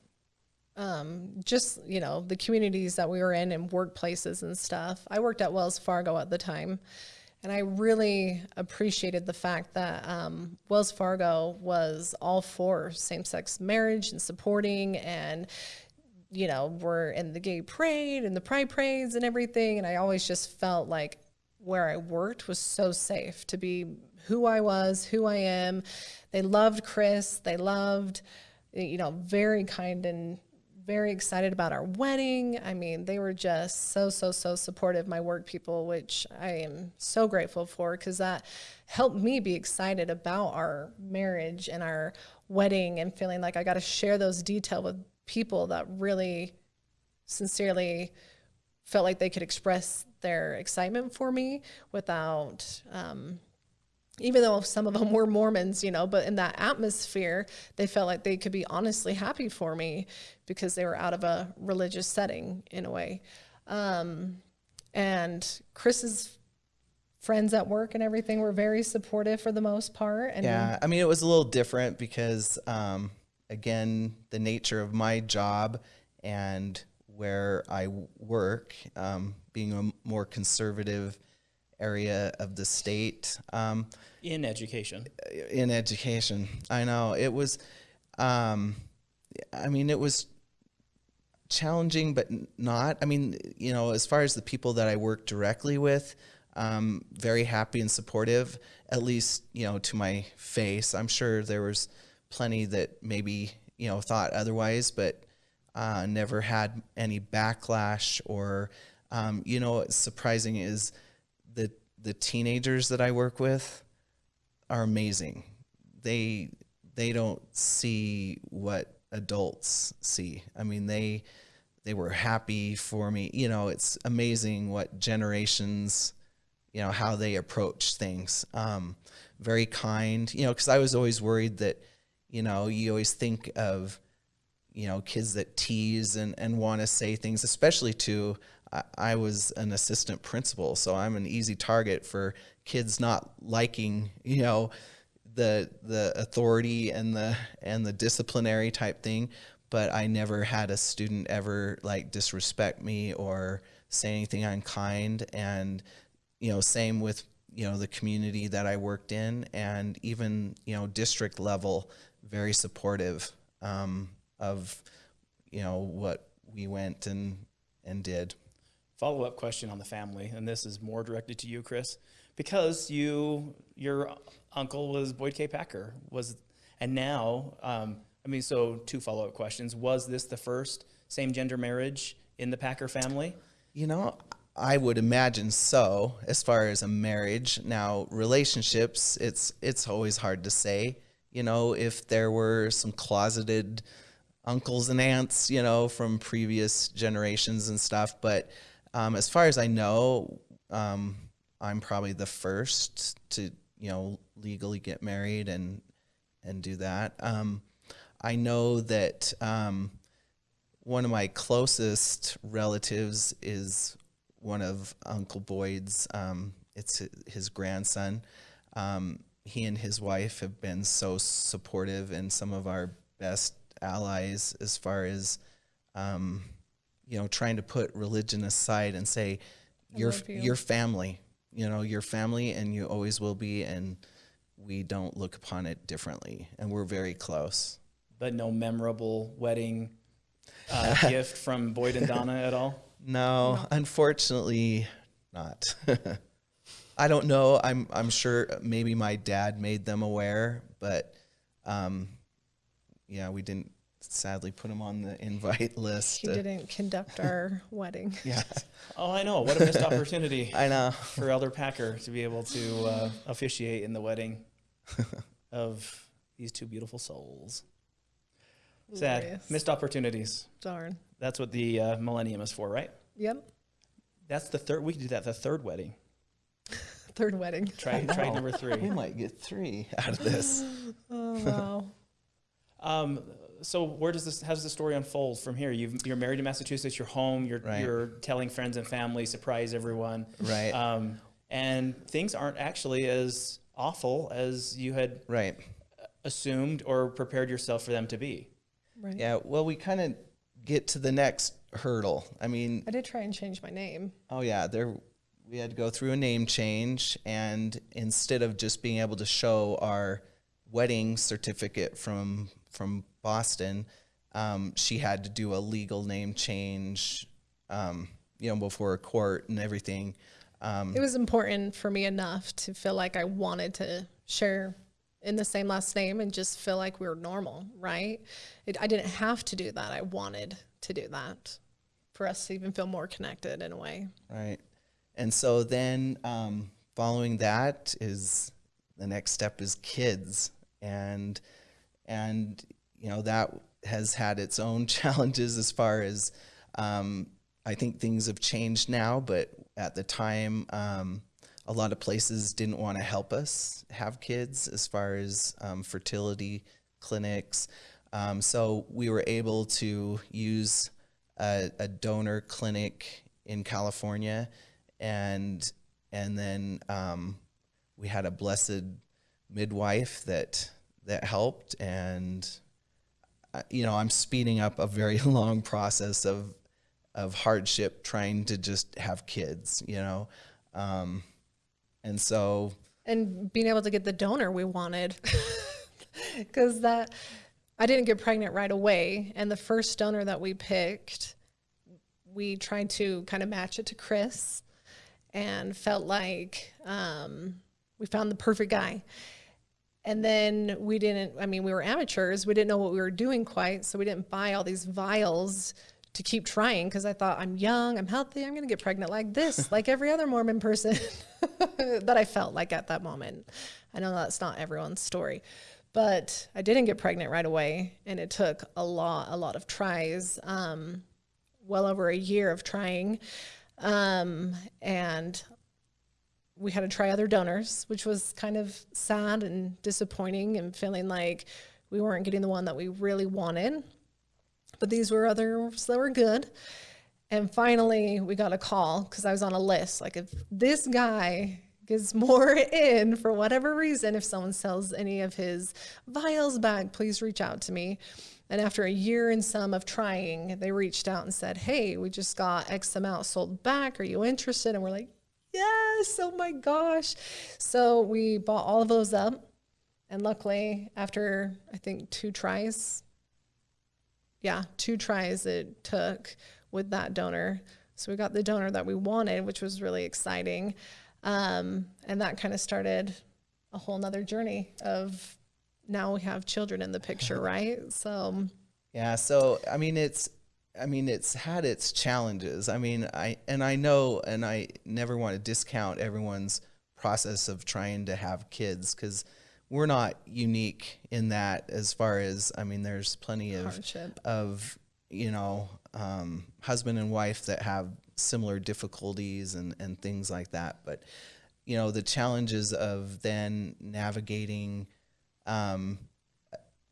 Um, just you know the communities that we were in and workplaces and stuff. I worked at Wells Fargo at the time, and I really appreciated the fact that um, Wells Fargo was all for same-sex marriage and supporting and you know we're in the gay parade and the pride parades and everything. And i always just felt like where i worked was so safe to be who i was who i am. They loved chris. They loved you know very kind and very excited about our wedding. I mean they were just so so so supportive my work people which i am so grateful for because that helped me be excited about our marriage and our wedding and feeling like i got to share those details with people that really sincerely felt like they could express their excitement for me without um, even though some of them were mormons you know but in that atmosphere they felt like they could be honestly happy for me because they were out of a religious setting in a way. Um, and chris's friends at work and everything were very supportive for the most part and Yeah, I mean, it was a little different because, um, again, the nature of my job and where I work, um, being a more conservative area of the state, um, In education. in education. I know it was, um, I mean, it was challenging, but not. I mean, you know, as far as the people that I work directly with, um, very happy and supportive, at least, you know, to my face. I'm sure there was plenty that maybe, you know, thought otherwise, but uh, never had any backlash or, um, you know, what's surprising is the, teenagers that I work with, are amazing. They they don't see what adults see. I mean, they they were happy for me. You know, it's amazing what generations, you know, how they approach things. Um, very kind. You know, because I was always worried that, you know, you always think of, you know, kids that tease and and want to say things, especially to. I, was an assistant principal, so I'm an easy target for kids not liking, you know, the the authority and the and the disciplinary type thing, but I never had a student ever like disrespect me or say anything unkind. And you know, same with you know the community that I worked in, and even you know district level, very supportive um, of you know what we went and and did. Follow up question on the family, and this is more directed to you, Chris, because you your uncle was Boyd K. Packer was, and now um, I mean, so two follow up questions: Was this the first same gender marriage in the Packer family? You know, I would imagine so. As far as a marriage, now relationships, it's it's always hard to say. You know, if there were some closeted uncles and aunts, you know, from previous generations and stuff, but um, as far as I know, um, I'm probably the first to you know legally get married and and do that. Um, I know that um, one of my closest relatives is one of Uncle Boyd's. Um, it's his grandson. Um, he and his wife have been so supportive and some of our best allies as far as you know trying to put religion aside and say you're you." your family. You know, your family, and you always will be, and we don't look upon it differently, and we're very close. But no memorable wedding uh, *laughs* gift from Boyd and Donna at all. *laughs* No, unfortunately, not. *laughs* I don't know. I'm I'm sure maybe my dad made them aware, but um, yeah, we didn't sadly put him on the *laughs* invite list. He didn't conduct our *laughs* wedding. yeah, Oh, I know. What a missed opportunity *laughs* I know. for Elder Packer to be able to uh, officiate in the wedding of these two beautiful souls. Sad. Glorious. Missed opportunities. Darn. That's what the uh, millennium is for, right? Yep. That's the third. We could do that. The third wedding. Third wedding. Try try know. number We might get three out of this. *gasps* Oh wow. Um, so where does this? How does the story unfold from here? You've, you're married in Massachusetts. You're home. You're Right. you're telling friends and family. Surprise everyone. Right. Um, and things aren't actually as awful as you had right. assumed or prepared yourself for them to be. Right. Yeah. Well, we kind of get to the next hurdle. I mean, I did try and change my name. Oh yeah, there we had to go through a name change and instead of just being able to show our wedding certificate from from Boston, um, she had to do a legal name change um, you know, before a court and everything. Um, It was important for me enough to feel like I wanted to share in the same last name and just feel like we were normal, right? It, I didn't have to do that. I wanted to do that for us to even feel more connected in a way. Right. And so then um, following that is the next step is kids and and you know that has had its own *laughs* challenges as far as um, I think things have changed now, but at the time um, a lot of places didn't want to help us have kids as far as um, fertility clinics. Um, so we were able to use a, a donor clinic in California, and and then um, we had a blessed midwife that that helped, and you know I'm speeding up a very *laughs* long process of of hardship trying to just have kids, you know, um, and so and being able to get the donor we wanted. *laughs* Because that i didn't get pregnant right away. And the first donor that we picked we tried to kind of match it to chris and felt like um, we found the perfect guy and then we didn't i mean we were amateurs. We didn't know what we were doing quite so we didn't buy all these vials to keep trying because i thought i'm young i'm healthy i'm going to get pregnant like this *laughs* like every other mormon person. *laughs* That i felt like at that moment. I know that's not everyone's story but i didn't get pregnant right away and it took a lot a lot of tries um, well over a year of trying um, and we had to try other donors, which was kind of sad and disappointing and feeling like we weren't getting the one that we really wanted. But these were others that were good. And finally, we got a call because I was on a list. Like, if this guy gets *laughs* more in for whatever reason, if someone sells any of his vials back, please reach out to me. And after a year and some of trying, they reached out and said, Hey, we just got X amount sold back. Are you interested? And we're like, Yes, oh my gosh. So we bought all of those up. And luckily, after I think two tries, yeah, two tries it took with that donor. So we got the donor that we wanted, which was really exciting. Um, and that kind of started a whole nother journey of now we have children in the picture, *laughs* right? So Yeah, so I mean it's I mean it's had its challenges. I mean I and I know and I never want to discount everyone's process of trying to have kids cuz we're not unique in that as far as I mean there's plenty of Hardship. of you know um, husband and wife that have similar difficulties and and things like that but you know the challenges of then navigating um,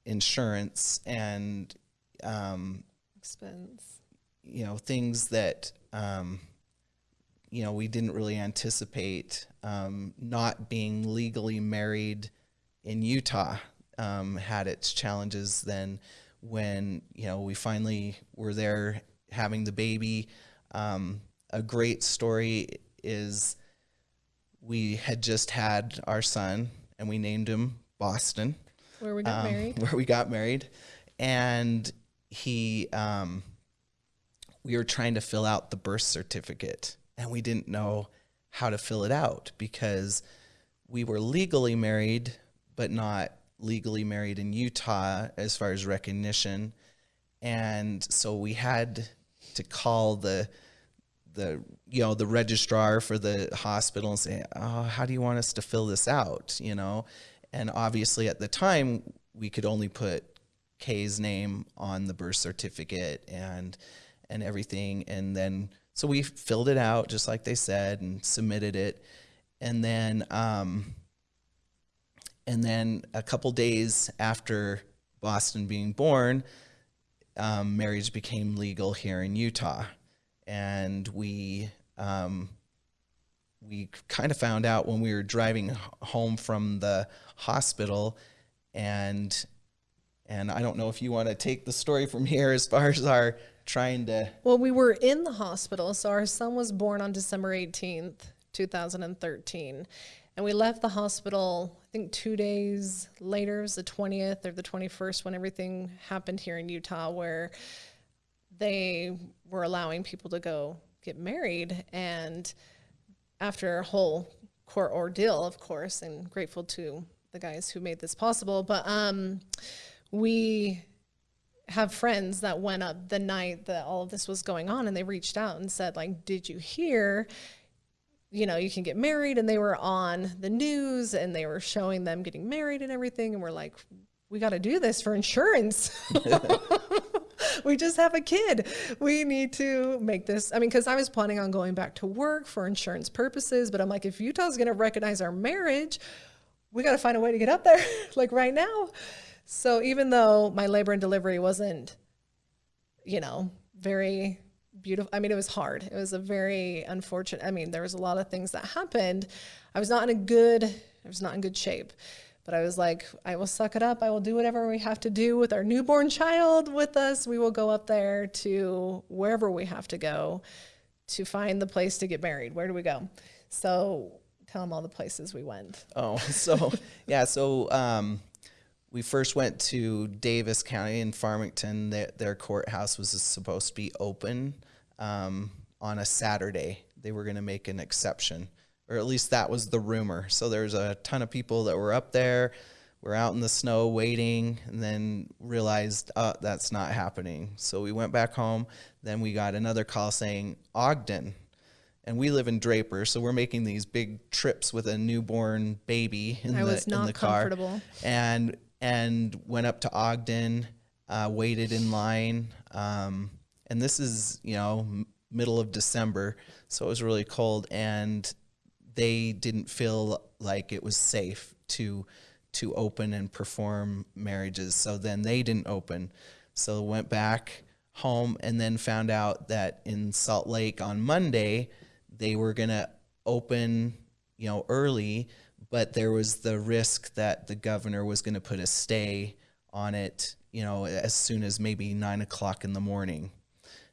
insurance and um, expense. you know things that um, you know we didn't really anticipate um, not being legally married in Utah um, had its challenges then when you know we finally were there having the baby um, a great story is we had just had our son and we named him Boston Where we got um, married. *laughs* where we got married, and he, um, we were trying to fill out the birth certificate, and we didn't know how to fill it out because we were legally married, but not legally married in Utah as far as recognition, and so we had to call the the you know the registrar for the hospital and say oh how do you want us to fill this out? You know? And obviously at the time we could only put Kay's name on the birth certificate and and everything. And then so we filled it out just like they said and submitted it. And then um and then a couple days after Boston being born um, marriage became legal here in Utah. And we um, we kind of found out when we were driving home from the hospital and and I don't know if you want to take the story from here as far as our trying to Well, we were in the hospital. So our son was born on December 18th, 2013. And we left the hospital, I think two days later, it was the 20th or the 21st, when everything happened here in Utah, where they were allowing people to go get married. And after a whole court ordeal, of course, and grateful to the guys who made this possible, but um, we have friends that went up the night that all of this was going on and they reached out and said like did you hear you know you can get married? And they were on the news and they were showing them getting married and everything and we're like we got to do this for insurance. *laughs* We just have a kid. We need to make this i mean because i was planning on going back to work for insurance purposes but i'm like if utah's going to recognize our marriage we got to find a way to get up there. *laughs* Like right now so even though my labor and delivery wasn't you know very beautiful i mean it was hard. It was a very unfortunate i mean there was a lot of things that happened. I was not in a good i was not in good shape but i was like i will suck it up. I will do whatever we have to do with our newborn child with us. We will go up there to wherever we have to go to find the place to get married. Where do we go? So tell them all the places we went. Oh, *laughs* so yeah, so um, we first went to Davis County in Farmington. Their, their courthouse was supposed to be open um, on a Saturday. They were going to make an exception, or at least that was the rumor. So there's a ton of people that were up there. We're out in the snow waiting, and then realized uh, that's not happening. So we went back home. Then we got another call saying Ogden and we live in Draper, so we're making these big trips with a newborn baby in I the was in not the car, comfortable. and and went up to Ogden, uh, waited in line, um, and this is you know middle of December, so it was really cold, and they didn't feel like it was safe to to open and perform marriages, so then they didn't open, so went back home and then found out that in Salt Lake on Monday they were to open you know, early, but there was the risk that the governor was going to put a stay on it, you know, as soon as maybe nine o'clock in the morning.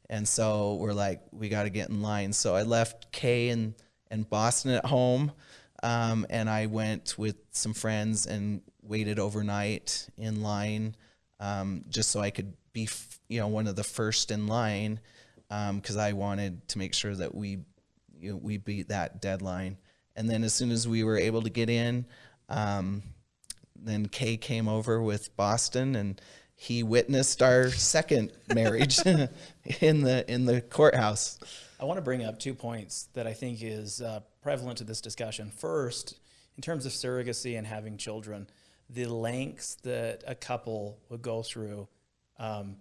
And so we're like, we got to get in line. So I left Kay and, and Boston at home. Um, and I went with some friends and waited overnight in line um, just so I could be, you know, one of the first in line because I wanted to make sure that we, you know, we beat that deadline. And then as soon as we were able to get in, um, then Kay came over with Boston and he witnessed our second marriage *laughs* in the in the courthouse. I want to bring up two points that I think is uh, prevalent to this discussion. First, in terms of surrogacy and having children, the lengths that a couple would go through um,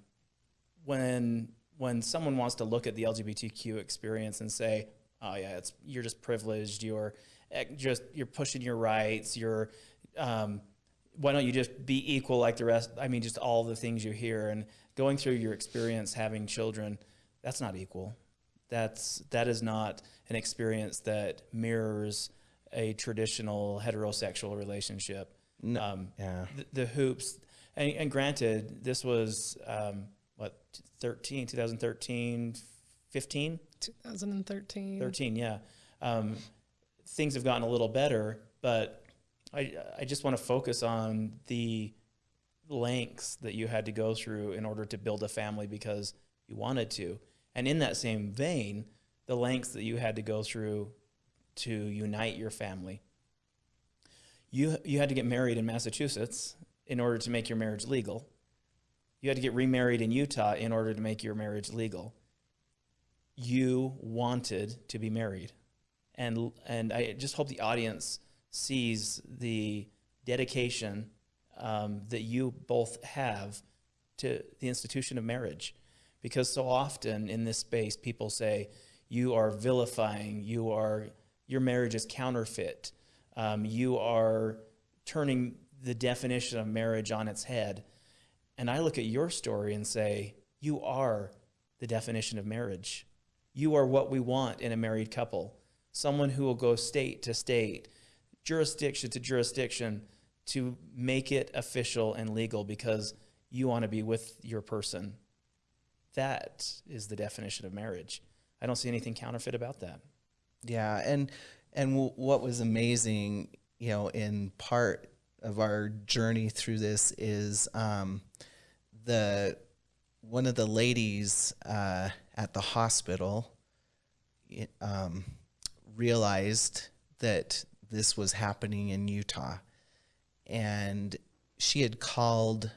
when when someone wants to look at the LGBTQ experience and say, "Oh yeah, it's you're just privileged. You're eh, just you're pushing your rights. You're um, why don't you just be equal like the rest? I mean, just all the things you hear and going through your experience having children. That's not equal. That's that is not an experience that mirrors a traditional heterosexual relationship. No, Um, yeah. the, the hoops, and, and granted, this was um, what 13, 2013, 15, 2013. 13, yeah. Um, things have gotten a little better, but I, I just want to focus on the lengths that you had to go through in order to build a family because you wanted to. And in that same vein, the lengths that you had to go through to unite your family. You, you had to get married in Massachusetts in order to make your marriage legal. You had to get remarried in Utah in order to make your marriage legal. You wanted to be married. And, and I just hope the audience sees the dedication um, that you both have to the institution of marriage. Because so often in this space, people say, you are vilifying, you are, your marriage is counterfeit, um, you are turning the definition of marriage on its head. And I look at your story and say, you are the definition of marriage. You are what we want in a married couple someone who will go state to state, jurisdiction to jurisdiction to make it official and legal because you want to be with your person. That is the definition of marriage. I don't see anything counterfeit about that. Yeah, and and what was amazing, you know, in part of our journey through this is um, the one of the ladies uh, at the hospital um, realized that this was happening in Utah, and she had called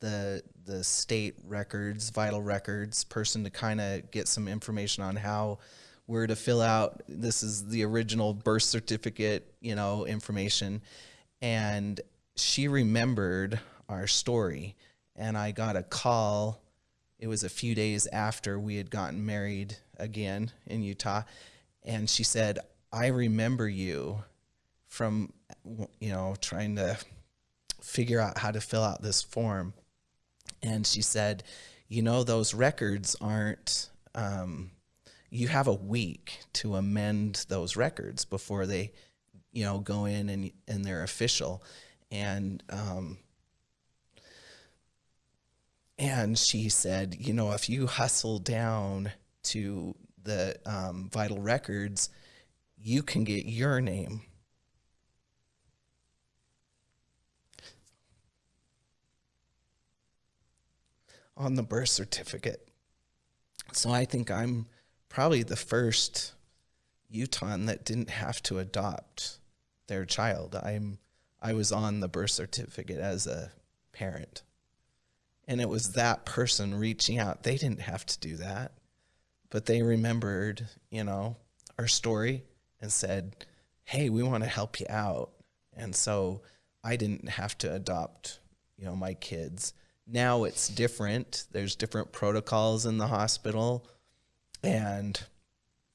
the the state records, vital records person to kind of get some information on how we're to fill out. This is the original birth certificate, you know, information, and she remembered our story, and I got a call. It was a few days after we had gotten married again in Utah, and she said, "I remember you from, you know, trying to figure out how to fill out this form." and she said, "You know, those records aren't. Um, you have a week to amend those records before they, you know, go in and and they're official." And um, and she said, "You know, if you hustle down to the um, vital records, you can get your name." on the birth certificate. So I think I'm probably the first Utahn that didn't have to adopt their child. I'm I was on the birth certificate as a parent. And it was that person reaching out. They didn't have to do that. But they remembered, you know, our story and said, "Hey, we want to help you out." And so I didn't have to adopt, you know, my kids now it's different there's different protocols in the hospital and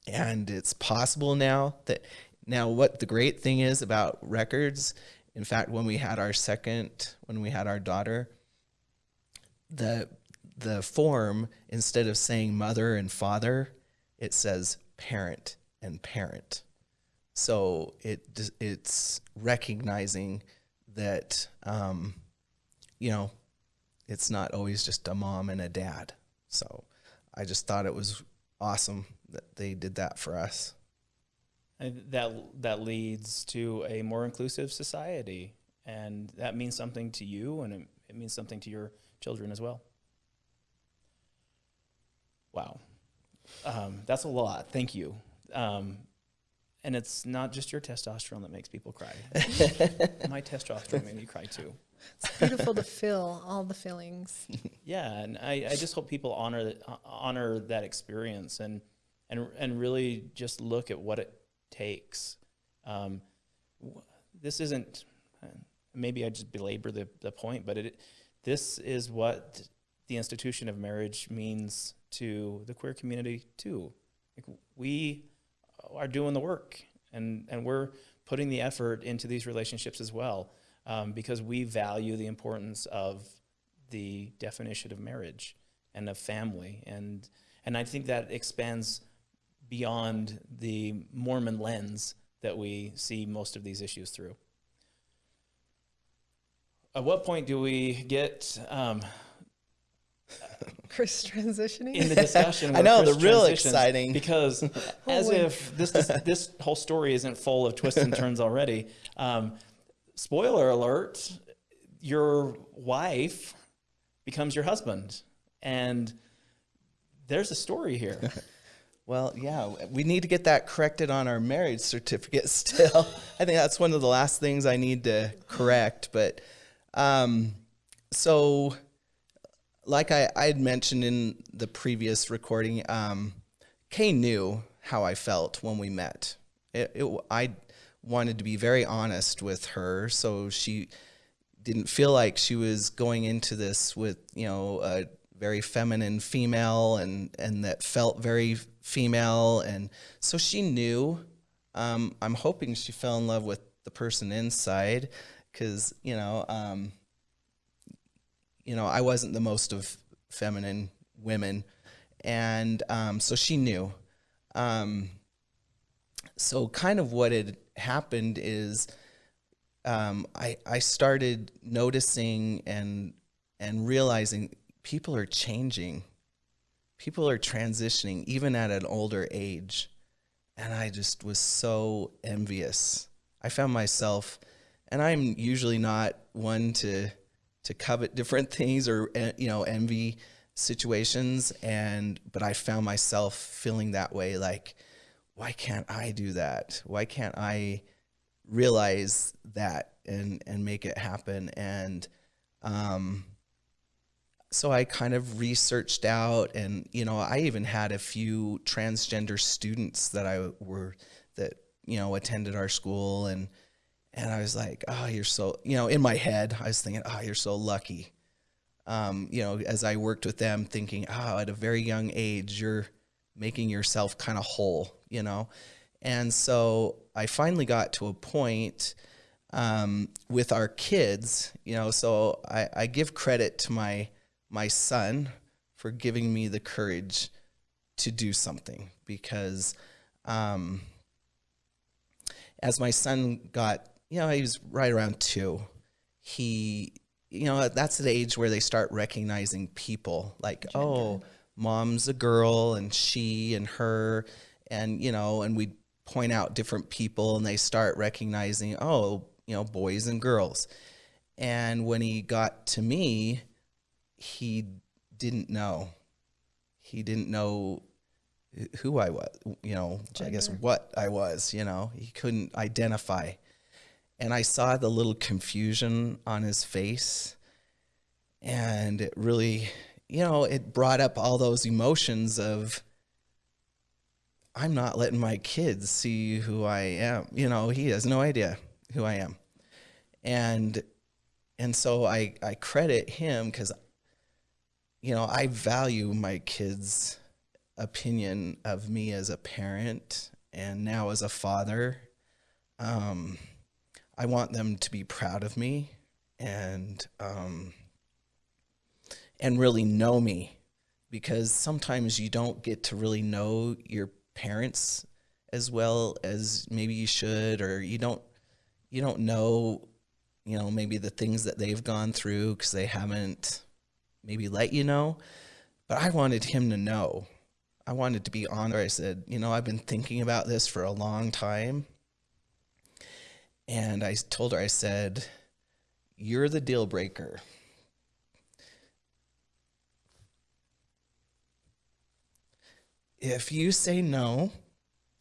and it's possible now that now what the great thing is about records in fact when we had our second when we had our daughter the the form instead of saying mother and father it says parent and parent So it it's recognizing that um, you know it's not always just a mom and a dad. So I just thought it was awesome that they did that for us. And that that leads to a more inclusive society, and that means something to you, and it, it means something to your children as well. Wow, um, that's a lot. Thank you. Um, and it's not just your testosterone that makes people cry. *laughs* My testosterone made me cry too. It's beautiful to feel all the feelings. *laughs* Yeah, and I, I just hope people honor uh, honor that experience and and and really just look at what it takes. Um, this isn't uh, maybe I just belabor the, the point, but it this is what the institution of marriage means to the queer community too. Like we are doing the work, and and we're putting the effort into these relationships as well, um, because we value the importance of the definition of marriage and of family, and and I think that expands beyond the Mormon lens that we see most of these issues through. At what point do we get um, Chris transitioning. in the discussion? *laughs* I know, Chris the real exciting. because *laughs* as if this this whole story isn't full of twists and turns already. Um, spoiler alert: your wife becomes your husband, and there's a story here. *laughs* Well, yeah, we need to get that corrected on our marriage certificate still. I think that's one of the last things I need to correct. But um, so, like I, I had mentioned in the previous recording, um, Kay knew how I felt when we met. It, it, I wanted to be very honest with her, so she didn't feel like she was going into this with you know a very feminine female and and that felt very female and so she knew um, i'm hoping she fell in love with the person inside because you know um, you know i wasn't the most of feminine women and um, so she knew um, so kind of what had happened is um, I, I started noticing and and realizing people are changing. People are transitioning even at an older age. And I just was so envious. I found myself and I'm usually not one to to covet different *laughs* things or eh, you know envy situations and but I found myself feeling that way like why can't I do that? Why can't I realize that and and make it happen and um so I kind of researched out and you know I even had a few transgender students that I were that you know attended our school and and I was like oh you're so you know in my head I was thinking oh you're so lucky. Um you know as I worked with them thinking oh at a very young age you're making yourself kind of whole you know? And so I finally got to a point um, with our kids, you know, so I, I give credit to my my son for giving me the courage to do something because um, as my son got, you know, he was right around two, he, you know, that's the age where they start recognizing people like, oh, mom's a girl and she and her, and, you know, and we point out different people and they start recognizing, oh, you know, boys and girls. And when he got to me, he didn't know. He didn't know who I was, you know, I guess what I was, you know, he couldn't identify. And I saw the little confusion on his face. And it really, you know, it brought up all those emotions of, I'm not letting my kids see who I am. You know, he has no idea who I am. And and so I I credit him cuz you know, I value my kids' opinion of me as a parent and now as a father. Um I want them to be proud of me and um and really know me because sometimes you don't get to really know your parents as well as maybe you should, or you don't you don't know, you know, maybe the things that they've gone through because they haven't maybe let you know. But I wanted him to know. I wanted to be honest. I said, you know, I've been thinking about this for a long time. And I told her, I said, you're the deal breaker. If you say no,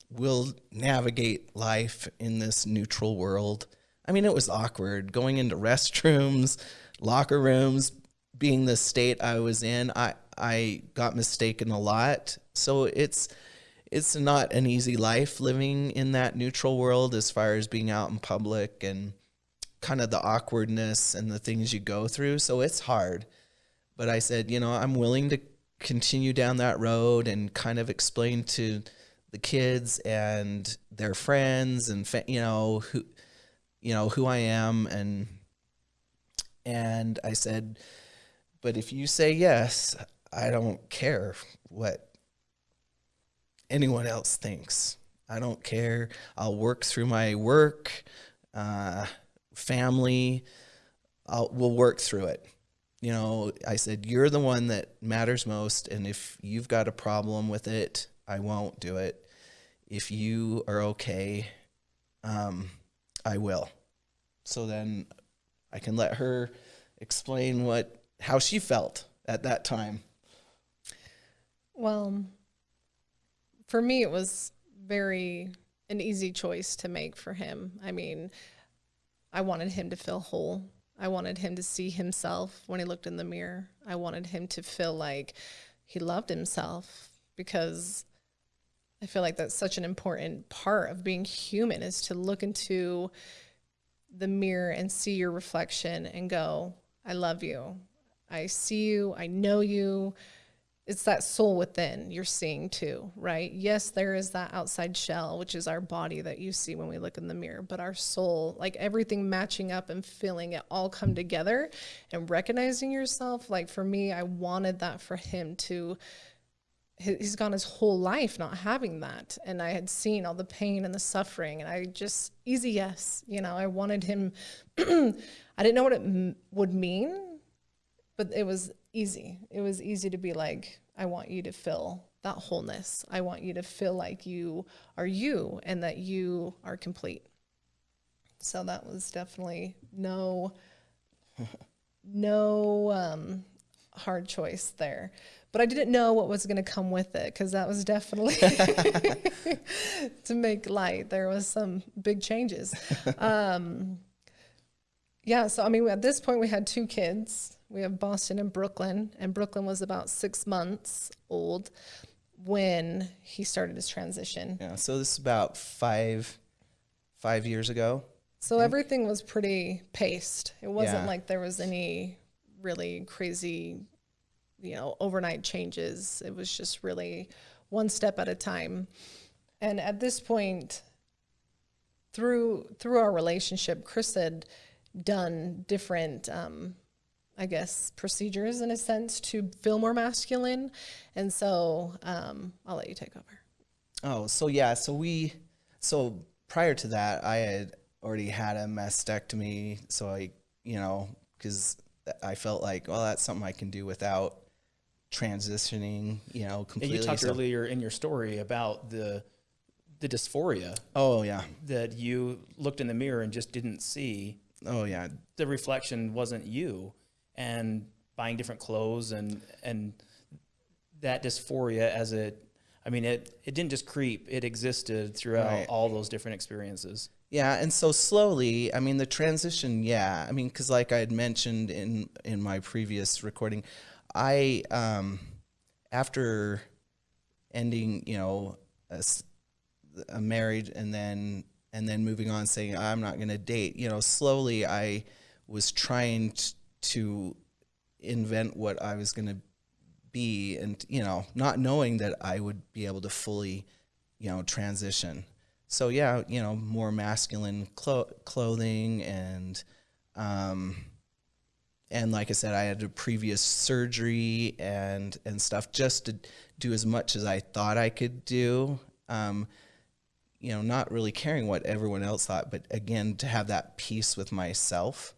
we'll navigate life in this neutral world. I mean, it was awkward going into restrooms, locker rooms, being the state I was in. I I got mistaken a lot. So it's it's not an easy life living in that neutral world as far as being out in public and kind of the awkwardness and the things you go through. So it's hard. But I said, you know, I'm willing to continue down that road and kind of explain to the kids and their friends and you know who you know who I am and and I said but if you say yes I don't care what anyone else thinks. I don't care. I'll work through my work uh, family. I'll, we'll work through it. You know I said you're the one that matters most and if you've got a problem with it I won't do it. If you are okay, um, I will. So then I can let her explain what how she felt at that time. Well, for me, it was very an easy choice to make for him. I mean, I wanted him to feel whole. I wanted him to see himself when he looked in the mirror. I wanted him to feel like he loved himself because I feel like that's such an important part of being human is to look into the mirror and see your reflection and go, I love you. I see you. I know you. It's that soul within you're seeing too, right? Yes, there is that outside shell, which is our body that you see when we look in the mirror, but our soul, like everything matching up and feeling it all come together and recognizing yourself. Like for me, I wanted that for him to he's gone his whole life not having that and i had seen all the pain and the suffering and i just easy yes you know i wanted him *clears throat* i didn't know what it would mean but it was easy it was easy to be like i want you to feel that wholeness i want you to feel like you are you and that you are complete so that was definitely no *laughs* no um, hard choice there but I didn't know what was going to come with it because that was definitely *laughs* *laughs* to make light. There was some big changes. Um, yeah, so I mean, at this point, we had two kids. We have Boston and Brooklyn, and Brooklyn was about six months old when he started his transition. Yeah, so this is about five five years ago. So everything was pretty paced. It wasn't Yeah. like there was any really crazy you know, overnight changes. It was just really one step at a time. And at this point, through through our relationship, Chris had done different, um, I guess, procedures in a sense to feel more masculine. And so um, I'll let you take over. Oh, so yeah, so we, so prior to that, I had already had a mastectomy. So I, you know, because I felt like, well, that's something I can do without transitioning, you know, Yeah, completely. you talked So- earlier in your story about the the dysphoria oh yeah, that you looked in the mirror and just didn't see. oh yeah, The reflection wasn't you, and buying different clothes and and that dysphoria as it. I mean, it it didn't just creep; it existed throughout Right. all those different experiences. Yeah, and so slowly, I mean, the transition, yeah, I mean, because like I had mentioned in in my previous recording, I um, after ending, you know, a marriage and then and then moving on, saying I'm not going to date, you know, slowly I was trying t- to invent what I was going to be, and you know, not knowing that I would be able to fully, you know, transition so yeah, you know, more masculine clo- clothing and um and like I said, I had a previous surgery and and stuff just to do as much as I thought I could do. Um you know, not really caring what everyone else thought, but again, to have that peace with myself.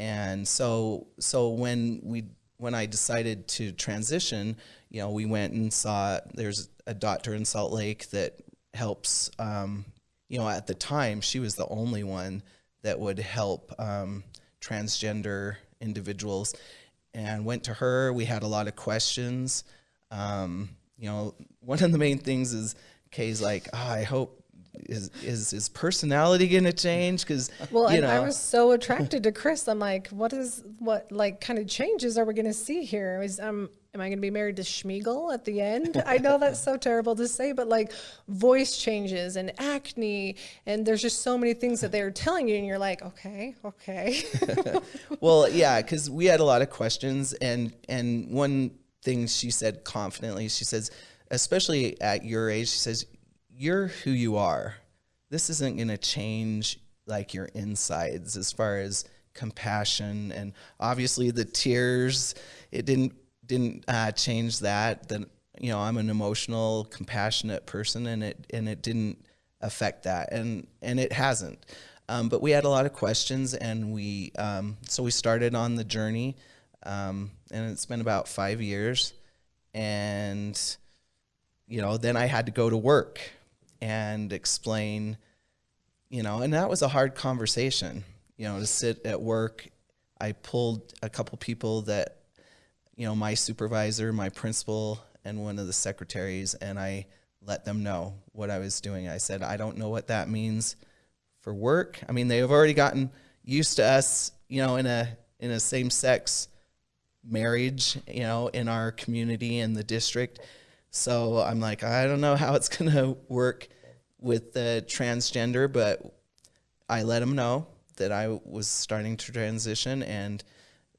And so, so when we, when I decided to transition, you know, we went and saw, there's a doctor in Salt Lake that helps, um, you know, at the time, she was the only one that would help um, transgender individuals and went to her. We had a lot of questions. Um, you know, one of the main things is Kay's like, oh, I hope is is his personality going to change? Because Well, you and know, I was so attracted to Chris. I'm like, what is what like kind of changes are we going to see here? Is um, am I going to be married to Schmiegel at the end? I know that's so *laughs* terrible to say, but like voice changes and acne, and there's just so many things that they're telling you, and you're like, okay, okay. *laughs* well, yeah, because we had a lot of questions, and and one thing she said confidently, she says, especially at your age, she says, you're who you are. This isn't going to change like your insides as far as compassion and obviously the tears. It didn't didn't uh, change that. That you know I'm an emotional, compassionate person, and it and it didn't affect that, and and it hasn't. Um, but we had a lot of questions, and we um, so we started on the journey, um, and it's been about five years, and you know then I had to go to work and explain, you know, and that was a hard conversation, you know, to sit at work. I pulled a couple people that, you know, my supervisor, my principal, and one of the secretaries, and I let them know what I was doing. I said, I don't know what that means for work. I mean, they have already gotten used to us, you know, in a in a same sex marriage, you know, in our community in the district. So I'm like, I don't know how it's *laughs* going to work with the transgender, but I let them know that I was starting to transition and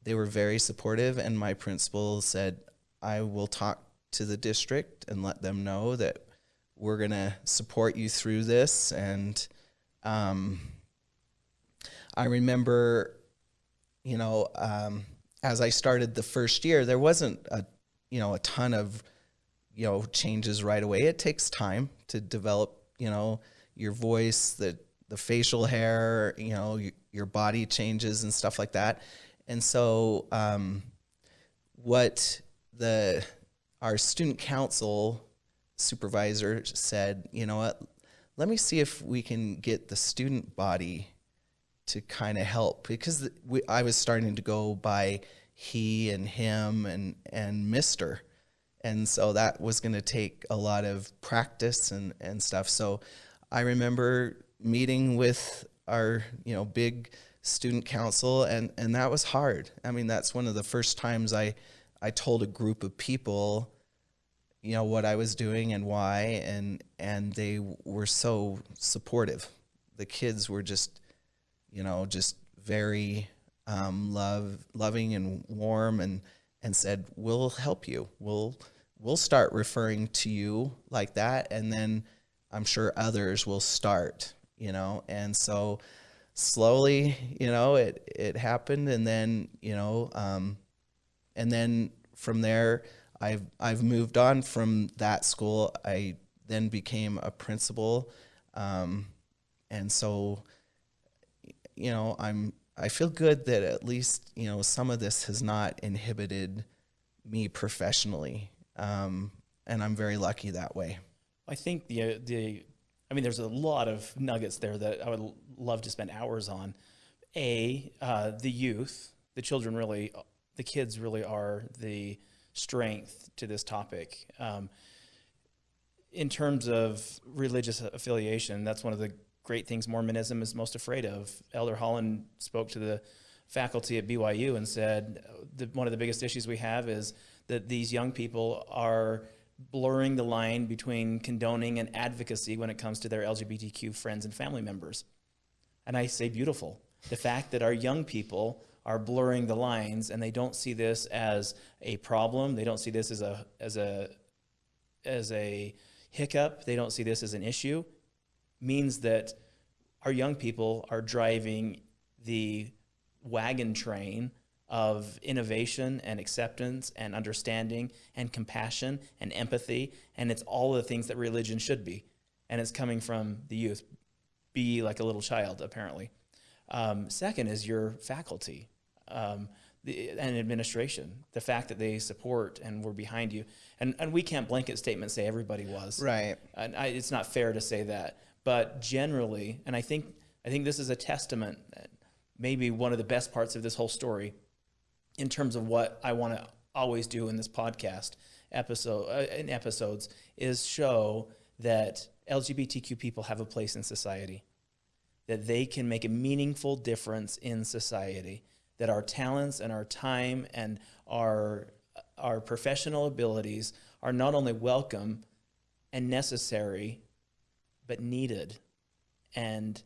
they were very supportive. And my principal said, I will talk to the district and let them know that we're going to support you through this. And um, I remember, you know, um, as I started the first year, there wasn't a, you know, a ton of, you know, changes right away. It takes time to develop, you know, your voice, the the facial hair, you know, your, your body changes and stuff like that. And so, um, what the our student council supervisor said, you know what, let me see if we can get the student body to kind of help because we, I was starting to go by he and him and and Mister, and so that was going to take a lot of practice and and stuff. So I remember meeting with our you know big student council and and that was hard. I mean that's one of the first times I I told a group of people you know what I was doing and why and and they were so supportive. The kids were just you know just very um, love loving and warm and and said we'll help you. We'll we'll start referring to you like that and then I'm sure others will start, you know. And so slowly, you know, it it happened and then, you know, um, and then from there I've I've moved on from that school. I then became a principal, um, and so you know I'm I feel good that at least you know some of this has not inhibited me professionally, um, and I'm very lucky that way. I think the the I mean, there's a lot of nuggets there that I would love to spend hours on. A, uh, the youth, the children really, the kids really are the strength to this topic. Um, in terms of religious affiliation, that's one of the great things Mormonism is most afraid of. Elder Holland spoke to the faculty at BYU and said the, one of the biggest issues we have is that these young people are blurring the line between condoning and advocacy when it comes to their LGBTQ friends and family members. And I say beautiful. The fact that our young people are blurring the lines and they don't see this as a problem, they don't see this as a as a as a hiccup, they don't see this as an issue, means that our young people are driving the wagon train of innovation and acceptance and understanding and compassion and empathy. And it's all the things that religion should be. and it's coming from the youth. Be like a little child, apparently. Um, second is your faculty um, the, and administration. The fact that they support and were behind you, and and we can't blanket statement say everybody was Right. and I, it's not fair to say that, but generally, and I think I think this is a testament, maybe one of the best parts of this whole story, in terms of what I want to always do in this podcast episode uh, in episodes, is show that LGBTQ people have a place in society, that they can make a meaningful difference in society, that our talents and our time and our our professional abilities are not only welcome and necessary, but needed and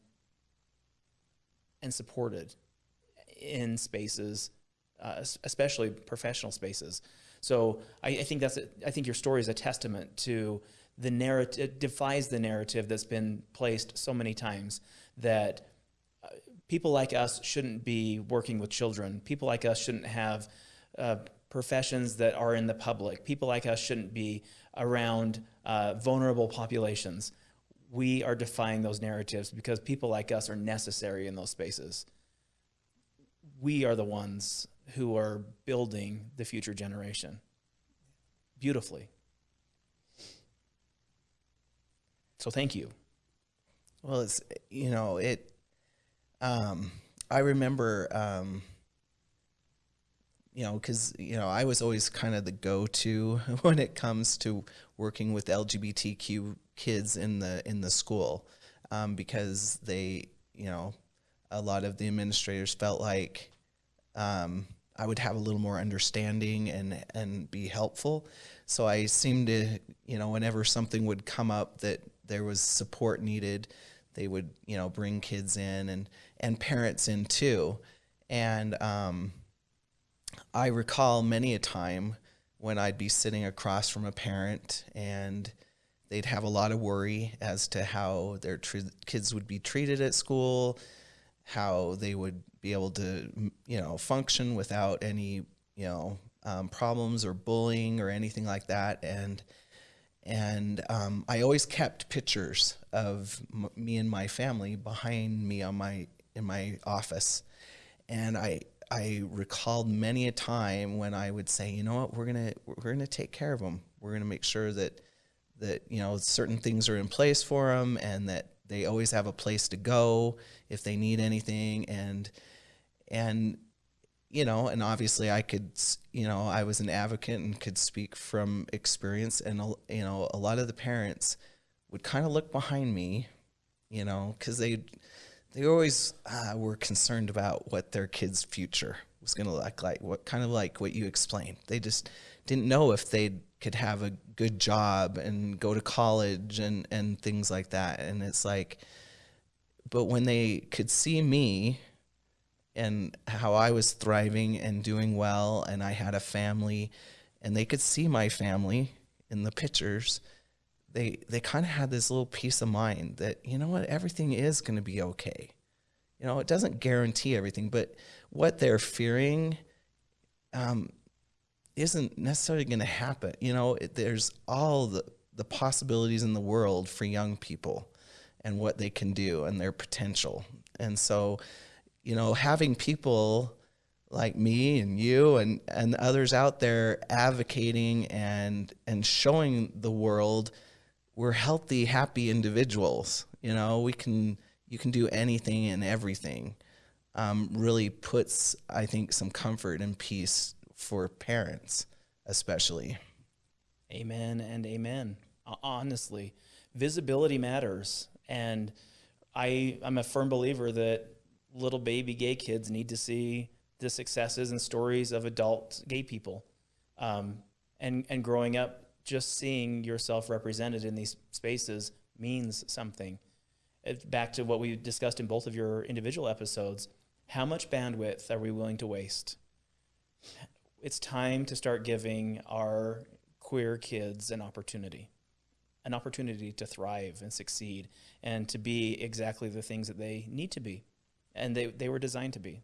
and supported in spaces, uh, especially professional spaces. So I, I think that's a, I think your story is a testament to the narrative. It defies the narrative that's been placed so many times that uh, people like us shouldn't be working with children. People like us shouldn't have uh, professions that are in the public. People like us shouldn't be around uh, vulnerable populations. We are defying those narratives because people like us are necessary in those spaces. We are the ones who are building the future generation beautifully. So thank you. Well, it's you know it. Um, I remember, um, you know, because you know I was always kind of the go-to *laughs* when it comes to working with LGBTQ kids in the in the school, um, because they, you know, a lot of the administrators felt like um, I would have a little more understanding and and be helpful. So I seemed to, you know, whenever something would come up that there was support needed, they would, you know, bring kids in and and parents in too. And um, I recall many a time when I'd be sitting across from a parent and they'd have a lot of worry as to how their kids would be treated at school, how they would be able to, you know, function without any, you know, um, problems or bullying or anything like that. And and um, I always kept pictures of me and my family behind me on my in my office, and I I recalled many a time when I would say, you know what, we're gonna we're gonna take care of them. We're gonna make sure that that you know certain things are in place for them, and that they always have a place to go if they need anything, and and you know, and obviously I could, you know, I was an advocate and could speak from experience. And, you know, a lot of the parents would kind of look behind me, you know, because they, they always uh, were concerned about what their kid's future was going to look like, what kind of like what you explained. They just didn't know if they could have a good job and go to college and, and things like that. And it's like, but when they could see me and how I was thriving and doing well, and I had a family, and they could see my family in the pictures. They they kind of had this little peace of mind that you know what everything is going to be okay. You know, it doesn't guarantee everything, but what they're fearing um, isn't necessarily going to happen. You know, it, there's all the the possibilities in the world for young people and what they can do and their potential. And so, you know, having people like me and you and, and others out there advocating and and showing the world we're healthy, happy individuals. You know, we can you can do anything and everything. Um, really puts, I think, some comfort and peace for parents, especially. Amen and amen. Honestly, visibility matters. And I, I'm a firm believer that little baby gay kids need to see the successes and stories of adult gay people. Um, and, and growing up, just seeing yourself represented in these spaces means something. It's back to what we discussed in both of your individual episodes. How much bandwidth are we willing to waste? It's time to start giving our queer kids an opportunity, an opportunity to thrive and succeed and to be exactly the things that they need to be and they, they were designed to be.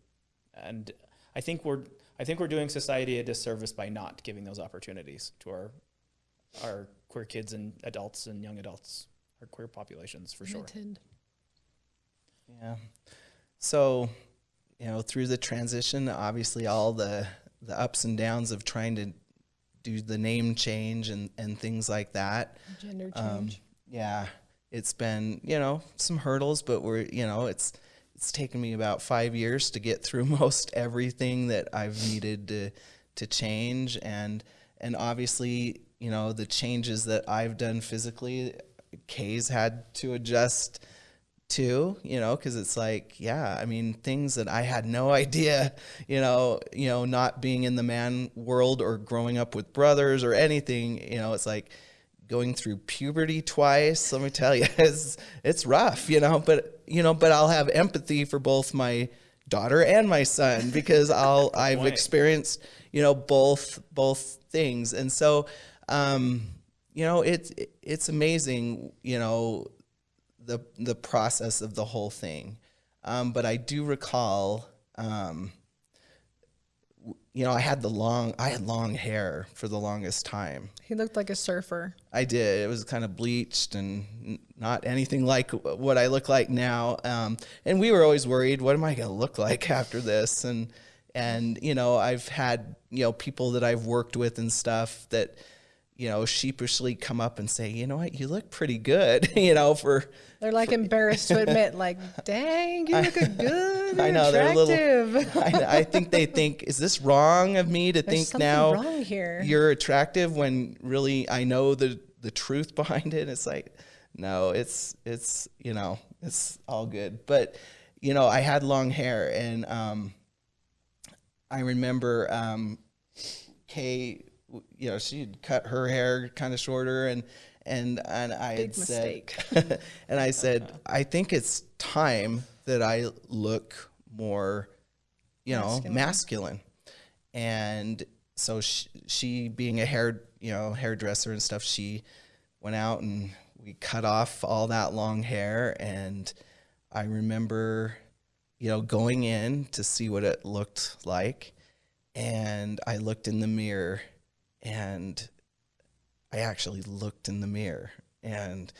And I think we're I think we're doing society a disservice by not giving those opportunities to our our queer kids and adults and young adults our queer populations for sure. Limited. Yeah. So, you know, through the transition, obviously all the the ups and downs of trying to do the name change and and things like that. Gender Um, change. yeah, it's been you know some hurdles, but we're you know it's it's taken me about five years to get through *laughs* most everything that I've needed to to change. And and obviously you know the changes that I've done physically, Kay's had to adjust to you know because it's like yeah i mean things that i had no *laughs* idea you know you know not being in the man world or growing up with brothers or anything you know it's like going through puberty twice let me tell you *laughs* it's it's rough you know but you know but i'll have empathy for both my daughter and my son *laughs* because i'll i've experienced you know both both things and so um you know it's it's amazing you know the the process of the whole thing. Um, but I do recall, um, you know, I had the long I had long hair for the longest time. He looked like a surfer. I did. It was kind of bleached and not anything like what I look like now. Um, and we were always worried, what am I going to look like *laughs* after this? And and you know, I've had you know people that I've worked with and stuff that you know sheepishly come up and say, you know what, you look pretty good. *laughs* you know, for They're like *laughs* embarrassed to admit, like, dang, you look *laughs* good. I know they're a little. *laughs* I, I think they think, is this wrong of me to There's think now you're attractive when really I know the the truth behind it? It's like, no, it's it's you know it's all good. But you know, I had long hair, and um, I remember um, Kay, you know, she'd cut her hair kind of shorter, and and and I Big had said, *laughs* and I said, uh-huh. I think it's time that I look more, you know, Masculine. masculine. And so she, she, being a hair, you know, hairdresser and stuff, she went out and we cut off all that long hair. And I remember, you know, going in to see what it looked like. And I looked in the mirror and I actually looked in the mirror and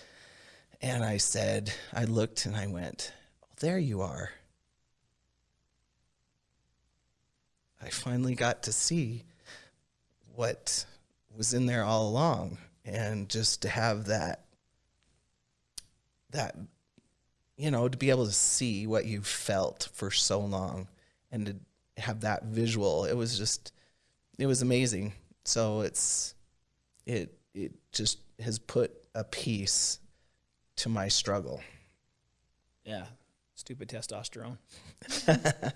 and I said, I looked and I went, oh, there you are. I finally got to see what was in there all along and just to have that that you know to be able to see what you felt for so long and to have that visual it was just it was amazing so it's it it just has put a piece to my struggle Yeah. Stupid testosterone. *laughs*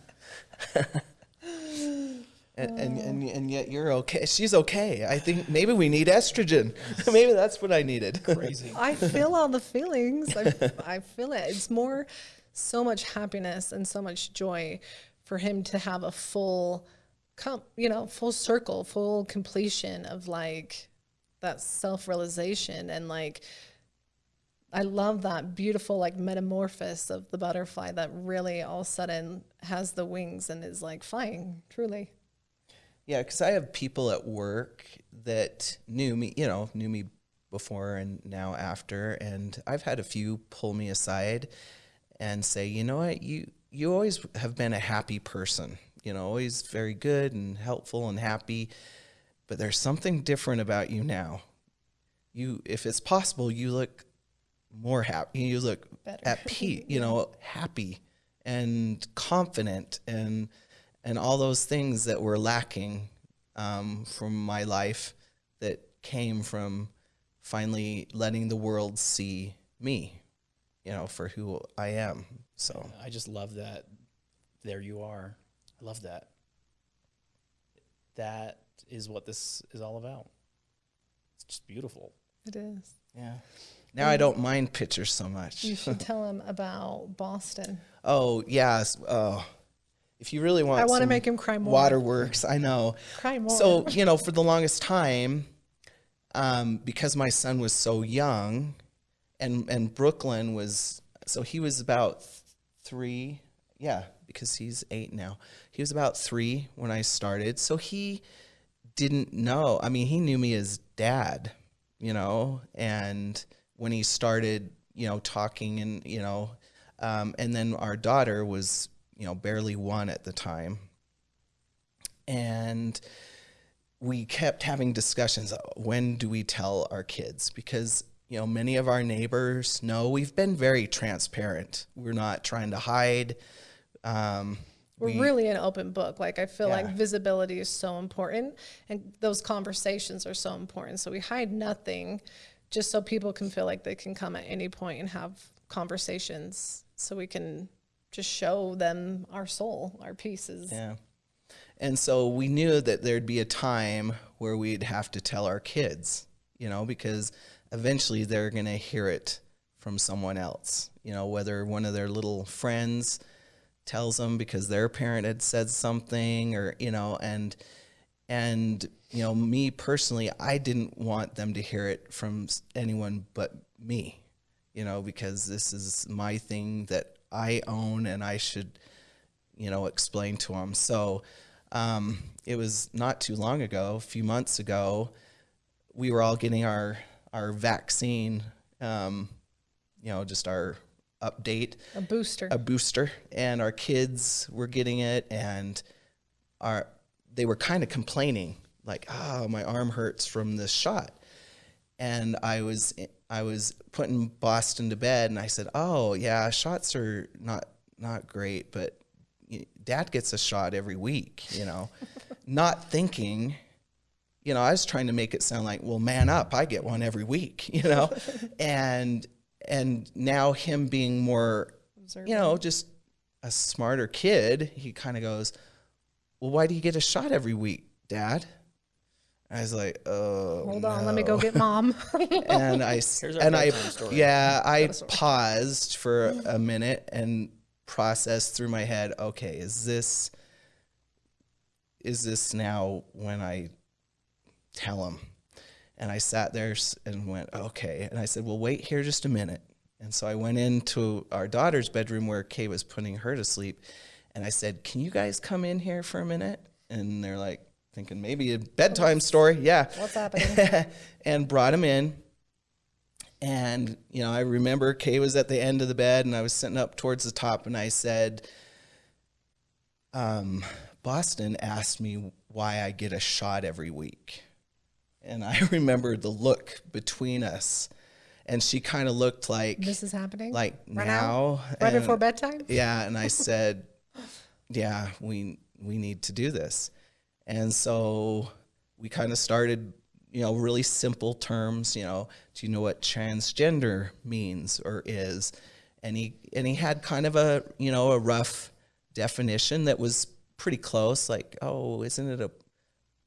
and, and, and, and yet you're okay she's okay i think maybe we need estrogen *laughs* maybe that's what i needed Crazy. I feel all the feelings. I, *laughs* I feel it. It's more so much happiness and so much joy for him to have a full, com- you know, full circle, full completion of like that self realization and like. I love that beautiful like metamorphosis of the butterfly that really all of a sudden has the wings and is like flying. Truly, Yeah, because I have people at work that knew me, you know, knew me before and now after, and I've had a few pull me aside and say, you know what, you you always have been a happy person, you know, always very good and helpful and happy, but there's something different about you now. You, if it's possible, you look more happy. You look Better. at peace, you know, happy and confident and and all those things that were lacking um, from my life that came from finally letting the world see me, you know, for who I am. So I just love that. There you are. I love that. That is what this is all about. It's just beautiful. it is. yeah. Now I don't mind pictures so much. You should *laughs* tell him about Boston. Oh yes. Oh, if you really want, I want to make him cry more. Waterworks. I know. Cry more. So you know, for the longest time, um, because my son was so young, and and Brooklyn was so he was about three. Yeah, because he's eight now. He was about three when I started. So he didn't know. I mean, he knew me as dad, you know, and when he started, you know, talking and, you know, um, and then our daughter was, you know, barely one at the time. And we kept having discussions when do we tell our kids? Because, you know, many of our neighbors know we've been very transparent. We're not trying to hide. Um, We're we- really an open book. Like I feel like visibility is so important and those conversations are so important. So we hide nothing just so people can feel like they can come at any point and have conversations so we can just show them our soul, our pieces. Yeah. And so we knew that there'd be a time where we'd have to tell our kids, you know, because eventually they're going to hear it from someone else, you know, whether one of their little friends tells them because their parent had said something or, you know, and, and, you know, me personally, I didn't want them to hear it from anyone but me, you know, because this is my thing that I own and I should, you know, explain to them. So um, it was not too long ago, a few months ago, we were all getting our our vaccine, um, you know, just our update, A booster. a booster, and our kids were getting it, and our they were kind of complaining, like, "Oh, my arm hurts from this shot." and I was I was putting Boston to bed, and I said, "Oh yeah, shots are not not great, but Dad gets a shot every week," you know, *laughs* not thinking, you know, I was trying to make it sound like, "Well, man up, I get one every week," you know, *laughs* and and now him being more, you know, just a smarter kid, he kind of goes, "Well, why do you get a shot every week, Dad?" I was like, "Oh, Hold on, let me go get *laughs* mom. and I *laughs* s- Here's our and I story. yeah I paused for *sighs* a minute and processed through my head. Okay, is this is this now when I tell him? And I sat there and went, okay. And I said, well, wait here just a minute. And so I went into our daughter's bedroom where Kay was putting her to sleep. And I said, can you guys come in here for a minute? And they're like, thinking maybe a bedtime story. Yeah What's *laughs* happening? and brought him in. And, you know, I remember Kay was at the end of the bed and I was sitting up towards the top and I said, um, Boston asked me why I get a shot every week. And I *laughs* remember the look between us. And she kind of looked like, this is happening. like Right now. right and- before bedtime. yeah, and I *laughs* said, "Yeah, we we need to do this." And so we kind of started, you know, really simple terms, you know, do you know what transgender means or is? And he and he had kind of a, you know, a rough definition that was pretty close like, "Oh, isn't it a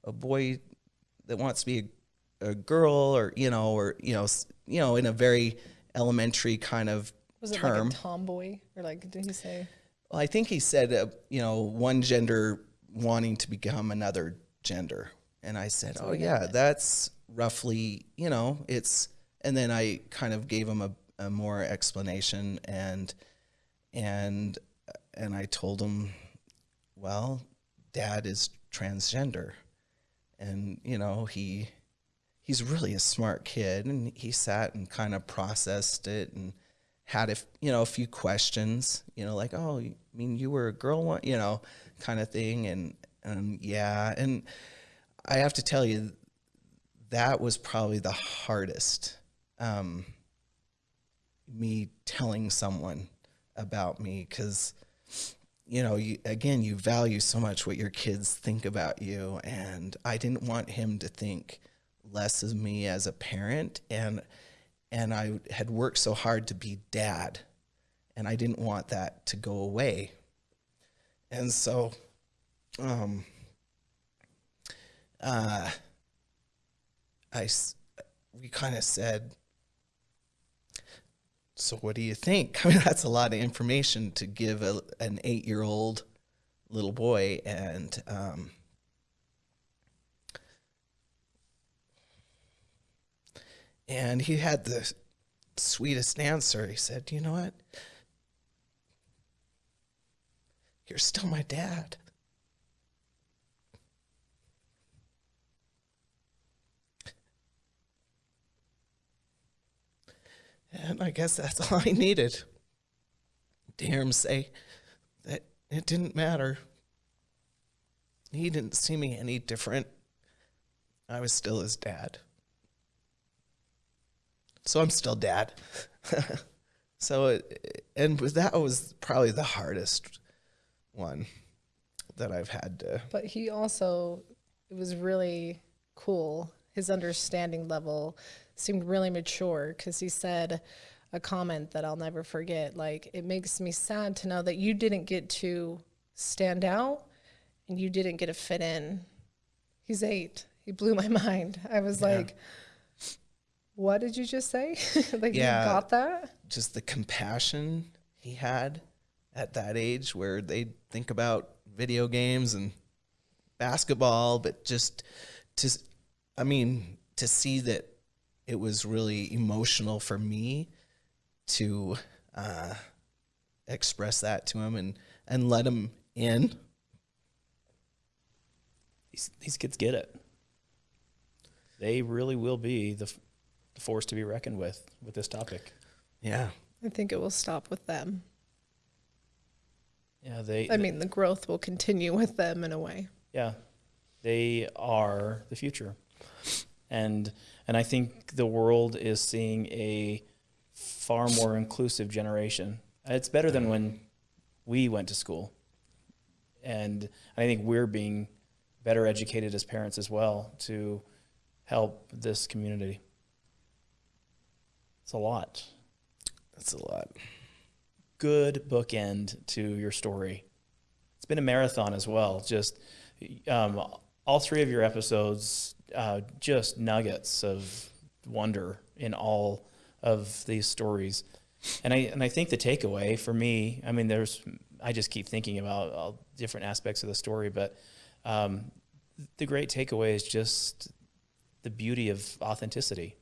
a boy that wants to be a, a girl or, you know, or you know, you know, in a very elementary kind of Was it term." like a tomboy or like did he say? Well, I think he said, uh, you know, one gender wanting to become another gender. And I said, oh, yeah, that's roughly, you know, it's, and then I kind of gave him a, a more explanation and, and, and I told him, well, dad is transgender. And, you know, he, he's really a smart kid and he sat and kind of processed it and had a you know a few questions you know like oh I mean you were a girl one you know kind of thing and and yeah and i have to tell you that was probably the hardest um me telling someone about me because you know you again you value so much what your kids think about you and i didn't want him to think less of me as a parent and and I had worked so hard to be dad and I didn't want that to go away. And so um uh I we kind of said so what do you think? *laughs* I mean that's a lot of information to give a, an 8-year-old little boy and um And he had the sweetest answer. He said, You know what? You're still my dad. And I guess that's *laughs* all I needed. Hear him say that it didn't matter. He didn't see me any different. I was still his dad. So I'm still dad. *laughs* so, it, and that was probably the hardest one that I've had to. But he also, it was really cool. His understanding level seemed really mature because he said a comment that I'll never forget. Like, it makes me sad to know that you didn't get to stand out and you didn't get to fit in. He's eight. He blew my *laughs* mind. I was like, what did you just say? *laughs* like, Yeah. you got that? just the compassion he had at that age where they think about video games and basketball but just to i mean to see that it was really emotional for me to uh, express that to him and and let him in These, these kids get it. They really will be the, f- the force to be reckoned with with this topic. yeah I think it will stop with them. Yeah, they. I mean, the growth will continue with them in a way. Yeah, they are the future, and and I think the world is seeing a far more inclusive generation. It's better than when we went to school, and I think we're being better educated as parents as well to help this community. It's a lot. that's a lot good bookend to your story. It's been a marathon as well. Just um, all three of your episodes, uh, just nuggets of wonder in all of these stories. And I and I think the takeaway for me, I mean, there's I just keep thinking about all different aspects of the story, but um, the great takeaway is just the beauty of authenticity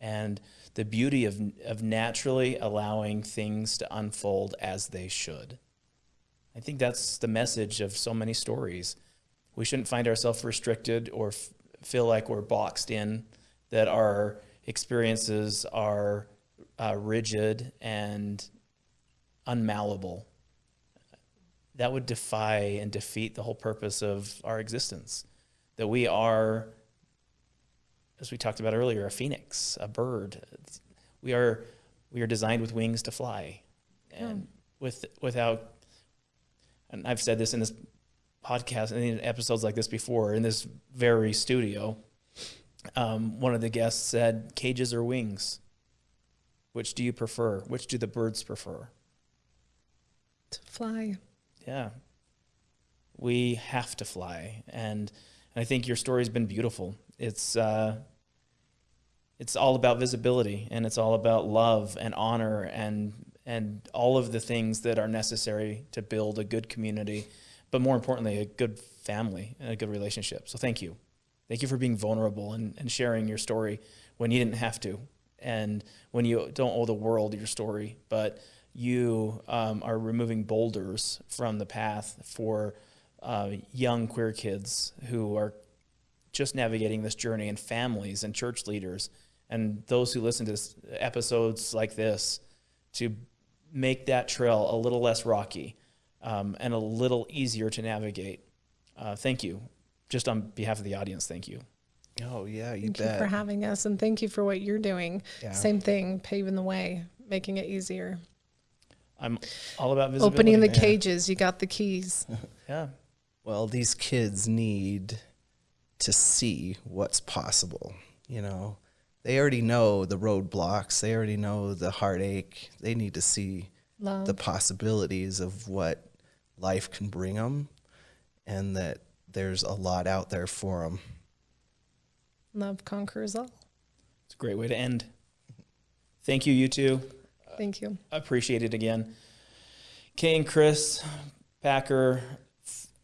and the beauty of, of naturally allowing things to unfold as they should. I think that's the message of so many stories. We shouldn't find ourselves restricted or feel like we're boxed in, that our experiences are uh, rigid and unmalleable. That would defy and defeat the whole purpose of our existence. That we are as we talked about earlier, a phoenix, a bird. We are we are designed with wings to fly, and with without. And I've said this in this podcast and in episodes like this before in this very studio. Um, one of the guests said, "Cages or wings? Which do you prefer? Which do the birds prefer?" To fly. Yeah. We have to fly. And, and I think your story's been beautiful. It's, uh, it's all about visibility and it's all about love and honor and, and all of the things that are necessary to build a good community, but more importantly, a good family and a good relationship. So thank you. Thank you for being vulnerable and, and sharing your story when you didn't have to and when you don't owe the world your story, but you um, are removing boulders from the path for uh, young queer kids who are just navigating this journey and families and church leaders and those who listen to episodes like this to make that trail a little less rocky um, and a little easier to navigate. Uh, thank you. Just on behalf of the audience, thank you. oh yeah you Thank you for having us and thank you for what you're doing. Yeah. Same thing, paving the way, making it easier. I'm all about visibility. Opening the man. *laughs* cages, you got the keys. Yeah. well these kids need to see what's possible you know they already know the roadblocks they already know the heartache they need to see Love. the possibilities of what life can bring them and that there's a lot out there for them Love conquers all. It's a great way to end. Thank you, you two. Thank you. appreciate it again. Kay and Chris Packer,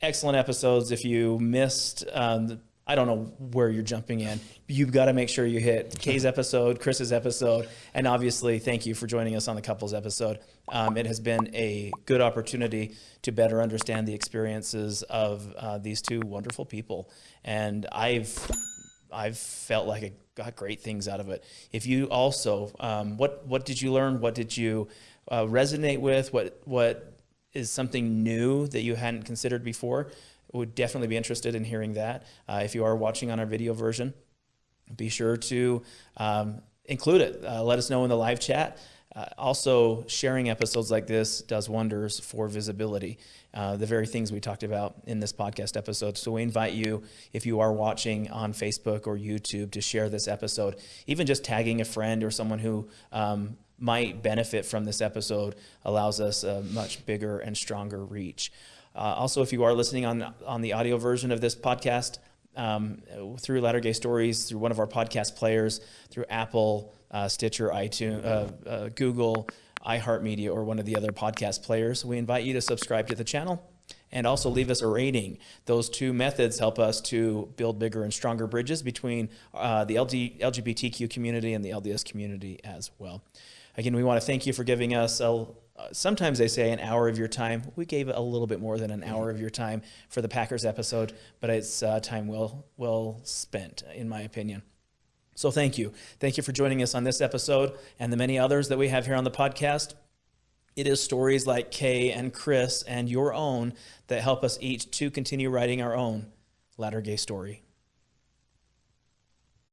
excellent episodes. If you missed, um, the- I don't know where you're jumping in. You've got to make sure you hit Kay's episode, Chris's episode, and obviously, thank you for joining us on the couples episode. Um, it has been a good opportunity to better understand the experiences of uh, these two wonderful people, and I've I've felt like I got great things out of it. If you also, um, what what did you learn? What did you uh, resonate with? What what is something new that you hadn't considered before? Would definitely be interested in hearing that. Uh, if you are watching on our video version, be sure to um, include it. Uh, let us know in the live chat. Uh, also, sharing episodes like this does wonders for visibility, uh, the very things we talked about in this podcast episode. So, we invite you, if you are watching on Facebook or YouTube, to share this episode. Even just tagging a friend or someone who um, might benefit from this episode allows us a much bigger and stronger reach. Uh, also, if you are listening on, on the audio version of this podcast, um, through Latter Gay Stories, through one of our podcast players, through Apple, uh, Stitcher, iTunes, uh, uh, Google, iHeartMedia, or one of the other podcast players. We invite you to subscribe to the channel and also leave us a rating. Those two methods help us to build bigger and stronger bridges between uh, the LG, LGBTQ community and the LDS community as well. Again, we want to thank you for giving us a, sometimes they say an hour of your time. We gave a little bit more than an hour of your time for the Packers episode, but it's uh, time well well spent, in my opinion. So thank you. Thank you for joining us on this episode and the many others that we have here on the podcast. It is stories like Kay and Chris and your own that help us each to continue writing our own latter gay story.